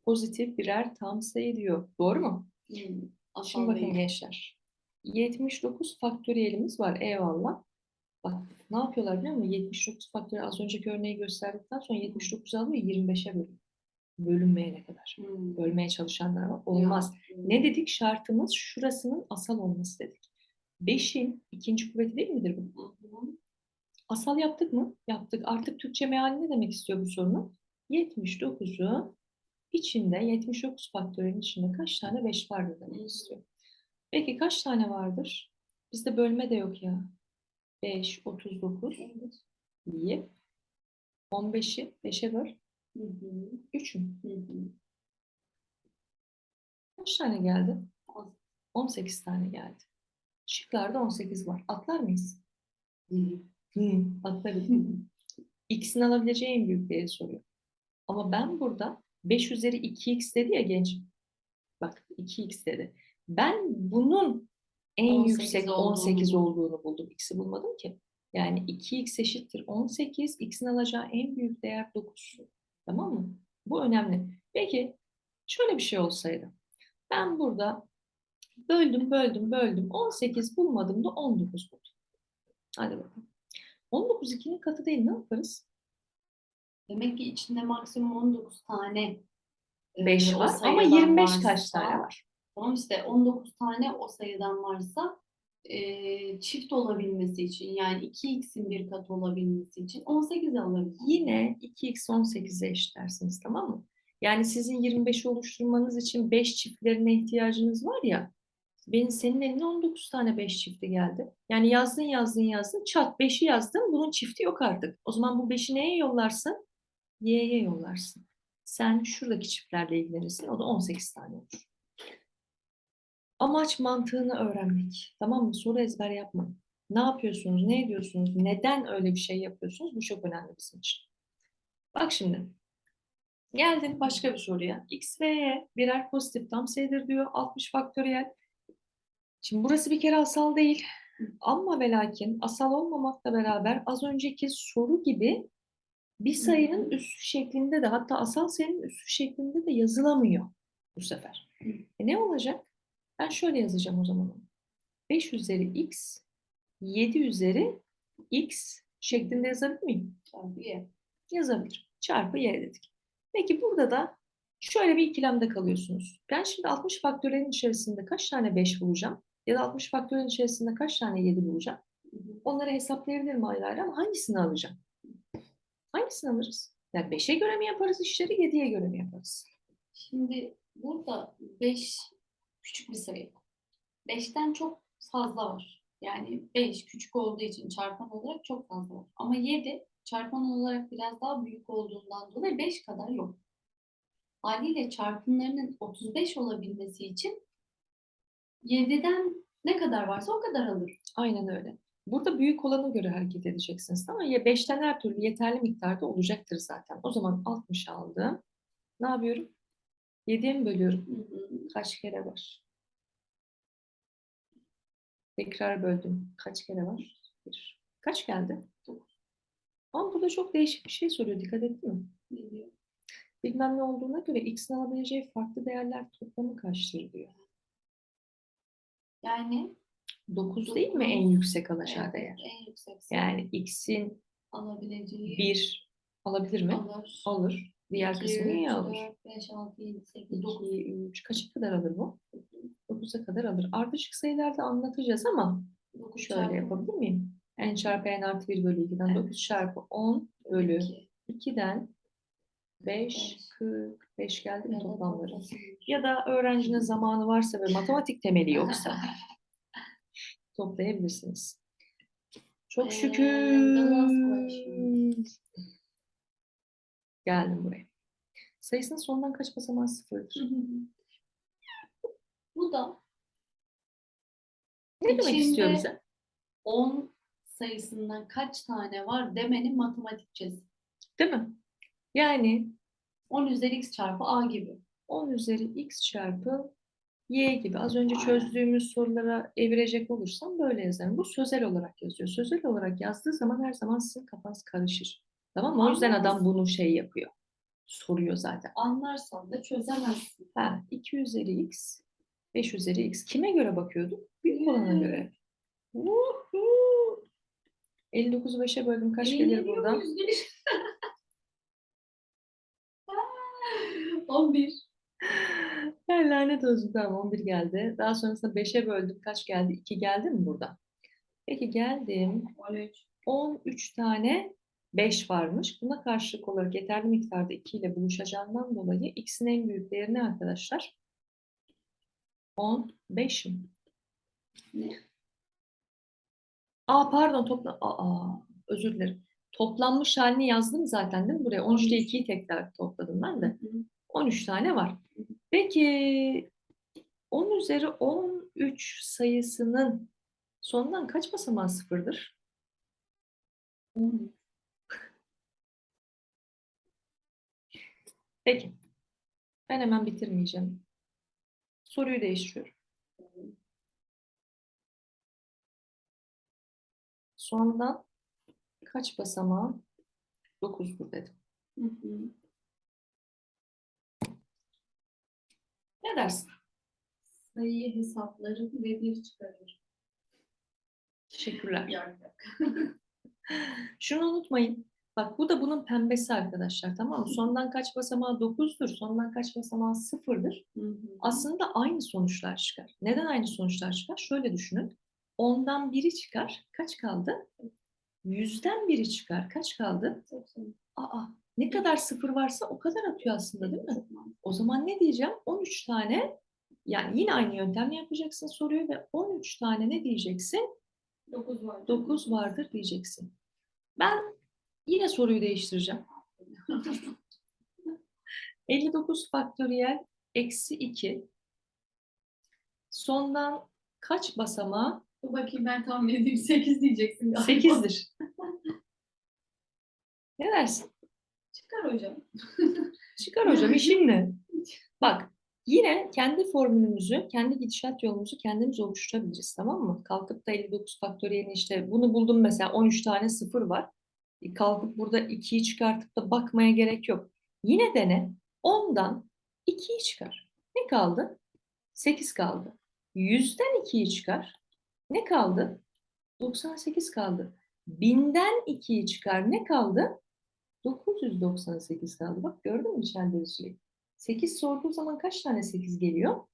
pozitif birer tam sayı diyor. Doğru mu? Hmm. Şimdi bakın değil. gençler. 79 faktöriyelimiz var. Eyvallah. Bak ne yapıyorlar biliyor musun? 79 faktöriyel az önceki örneği gösterdikten sonra 79 alıyor 25'e bölüyor. Bölünmeyene kadar. Hmm. Bölmeye çalışanlar var. Olmaz. Ya. Ne dedik? Şartımız şurasının asal olması dedik. 5'in ikinci kuvveti değil midir bu? Hı. Asal yaptık mı? Yaptık. Artık Türkçe meali ne demek istiyor bu sorunun? 79'u içinde 79 faktörün içinde kaç tane 5 vardır demek istiyor. Peki kaç tane vardır? Bizde bölme de yok ya. 5, 39. İyi. 15'i 5'e böl. Hı hı. 3 mü? Hı hı. Kaç tane geldi? Az. 18 tane geldi. Şıklarda 18 var. Atlar mıyız? Hı hı. Atlarız. X'in (laughs) alabileceği en büyük değeri soruyor. Ama ben burada 5 üzeri 2x dedi ya genç. Bak 2x dedi. Ben bunun en 18 yüksek olduğunu 18 buldum. olduğunu buldum. X'i bulmadım ki. Yani 2x eşittir 18. X'in alacağı en büyük değer 9. Tamam mı? Bu önemli. Peki şöyle bir şey olsaydı. Ben burada böldüm, böldüm, böldüm. 18 bulmadım da 19 buldum. Hadi bakalım. 19 2'nin katı değil ne yaparız? Demek ki içinde maksimum 19 tane e, 5 o var ama sayıdan 25 varsa- kaç tane var? Tamam işte 19 tane o sayıdan varsa e, çift olabilmesi için yani 2x'in bir katı olabilmesi için 18 alırız. Yine 2x 18'e eşitlersiniz tamam mı? Yani sizin 25'i oluşturmanız için 5 çiftlerine ihtiyacınız var ya. Benim senin eline 19 tane 5 çifti geldi. Yani yazdın yazdın yazdın çat 5'i yazdın bunun çifti yok artık. O zaman bu 5'i neye yollarsın? Y'ye yollarsın. Sen şuradaki çiftlerle ilgilenirsin. O da 18 tane olur. Amaç mantığını öğrenmek. Tamam mı? Soru ezber yapmayın. Ne yapıyorsunuz? Ne ediyorsunuz? Neden öyle bir şey yapıyorsunuz? Bu çok önemli bizim için. Bak şimdi. Geldim başka bir soruya. X ve Y birer pozitif tam sayıdır diyor. 60 faktöriyel. Şimdi burası bir kere asal değil. Ama ve lakin asal olmamakla beraber az önceki soru gibi bir sayının üssü şeklinde de hatta asal sayının üssü şeklinde de yazılamıyor bu sefer. E ne olacak? Ben şöyle yazacağım o zaman. onu. 5 üzeri x, 7 üzeri x şeklinde yazabilir miyim? Çarpı y. Yazabilirim. Çarpı y dedik. Peki burada da şöyle bir ikilemde kalıyorsunuz. Ben şimdi 60 faktörelin içerisinde kaç tane 5 bulacağım? Ya da 60 faktörelin içerisinde kaç tane 7 bulacağım? Onları hesaplayabilirim ayrı ayrı ama hangisini alacağım? Hangisini alırız? Yani 5'e göre mi yaparız işleri, 7'ye göre mi yaparız? Şimdi burada 5 küçük bir sayı. 5'ten çok fazla var. Yani 5 küçük olduğu için çarpan olarak çok fazla var. Ama 7 çarpan olarak biraz daha büyük olduğundan dolayı 5 kadar yok. Haliyle çarpımlarının 35 olabilmesi için 7'den ne kadar varsa o kadar alır. Aynen öyle. Burada büyük olana göre hareket edeceksiniz. Ama ya 5'ten her türlü yeterli miktarda olacaktır zaten. O zaman 60 aldım. Ne yapıyorum? 7'ye mi bölüyorum? Hı hı. Kaç kere var? Tekrar böldüm. Kaç kere var? Bir. Kaç geldi? Ama burada çok değişik bir şey soruyor. Dikkat ettin mi? Biliyor. Bilmem ne olduğuna göre x'in alabileceği farklı değerler toplamı kaçtır diyor. Yani 9 değil mi en yüksek alacağı evet, değer? en yüksek Yani x'in alabileceği 1 alabilir mi? alır. Alır. Diğer İki, kısmı niye alır? dört, beş, altı, yedi, sekiz, dokuz. 2, 3, kaça kadar alır bu? 9'a kadar alır. Ardışık sayılarda anlatacağız ama Dokuz şöyle çarpı yapabilir miyim? n çarpı n artı 1 bölü 2'den Evet. 9 çarpı 10 bölü iki. 2'den 5, Beş. 45 geldi mi toplamları? Ya da öğrencinin zamanı varsa ve matematik temeli yoksa (laughs) toplayabilirsiniz. Çok Ee, şükür. Geldim buraya. Sayısının sonundan kaç basamağı sıfırdır? Bu da Ne demek istiyor bize? 10 sayısından kaç tane var demenin matematikçesi. Değil mi? Yani 10 üzeri x çarpı a gibi. 10 üzeri x çarpı y gibi. Az önce çözdüğümüz sorulara evirecek olursam böyle yazarım. Bu sözel olarak yazıyor. Sözel olarak yazdığı zaman her zaman sizin kafanız karışır. Tamam mı? O yüzden adam bunu şey yapıyor. Soruyor zaten. Anlarsan da çözemezsin. Ha, 2 üzeri x, 5 üzeri x. Kime göre bakıyorduk? Büyük olana göre. Vuhu! 59'u 5'e böldüm. Kaç gelir buradan? (laughs) muyuz Gülüş? 11. Ya lanet olsun tamam 11 geldi. Daha sonrasında 5'e böldüm. Kaç geldi? 2 geldi mi burada? Peki geldim. 13. 13 tane 5 varmış. Buna karşılık olarak yeterli miktarda 2 ile buluşacağından dolayı x'in en büyük değeri ne arkadaşlar? 15 mi? Ne? Aa pardon topla. Aa özür dilerim. toplanmış halini yazdım zaten değil mi buraya? 13 ile 2'yi tekrar topladım ben de. Hı. 13 tane var. Peki 10 üzeri 13 sayısının sonundan kaç basamağı sıfırdır? On. Peki. Ben hemen bitirmeyeceğim. Soruyu değiştiriyorum. Sondan kaç basamağı 9'dur dedim. Hı hı. Ne dersin? Sayıyı hesaplarım ve bir çıkarır. Teşekkürler. Yak. (laughs) Şunu unutmayın. Bak bu da bunun pembesi arkadaşlar tamam mı? Sondan kaç basamağı 9'dur. Sondan kaç basamağı 0'dır. Hı hı. Aslında aynı sonuçlar çıkar. Neden aynı sonuçlar çıkar? Şöyle düşünün. Ondan biri çıkar. Kaç kaldı? Yüzden biri çıkar. Kaç kaldı? Aa, ne kadar sıfır varsa o kadar atıyor aslında değil mi? O zaman ne diyeceğim? 13 tane yani yine aynı yöntemle yapacaksın soruyu ve 13 tane ne diyeceksin? Dokuz var. 9 vardır diyeceksin. Ben yine soruyu değiştireceğim. (laughs) 59 faktöriyel eksi 2 sondan kaç basamağı Dur bakayım ben tahmin edeyim. Sekiz diyeceksin galiba. 8'dir. Ne dersin? Çıkar hocam. (laughs) Çıkar hocam işin ne? Bak yine kendi formülümüzü, kendi gidişat yolumuzu kendimiz oluşturabiliriz tamam mı? Kalkıp da 59 faktöriyelin işte bunu buldum mesela 13 tane sıfır var. E, Kalkıp burada 2'yi çıkartıp da bakmaya gerek yok. Yine dene 10'dan 2'yi çıkar. Ne kaldı? 8 kaldı. 100'den 2'yi çıkar. Ne kaldı? 98 kaldı. 1000'den 2'yi çıkar. Ne kaldı? 998 kaldı. Bak gördün mü çeldiriciyi? 8 sorduğu zaman kaç tane 8 geliyor?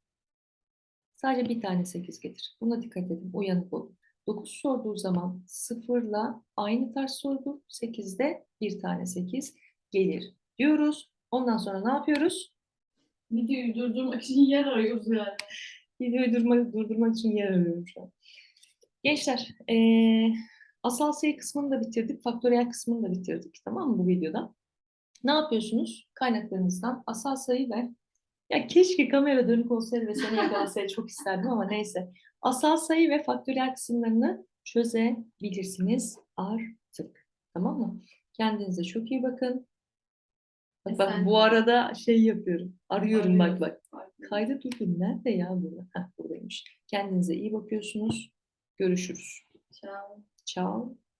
Sadece bir tane 8 gelir. Buna dikkat edin. Uyanık olun. 9 sorduğu zaman 0'la aynı tarz sordu. 8'de bir tane 8 gelir diyoruz. Ondan sonra ne yapıyoruz? Videoyu durdurmak için yer arıyoruz yani. Videoyu durma, durdurmak için yer arıyorum şu an. Gençler, eee, asal sayı kısmını da bitirdik, faktöriyel kısmını da bitirdik. Tamam mı bu videoda? Ne yapıyorsunuz? Kaynaklarınızdan asal sayı ve ya keşke kamera dönük olsaydı ve seni yakalasaydı çok isterdim ama neyse. Asal sayı ve faktöriyel kısımlarını çözebilirsiniz artık. Tamam mı? Kendinize çok iyi bakın. Bak, bak bu arada şey yapıyorum. Arıyorum bak bak. Kaydı durdum. Nerede ya bu? Heh, buradaymış. Kendinize iyi bakıyorsunuz. Görüşürüz. Ciao. Ciao.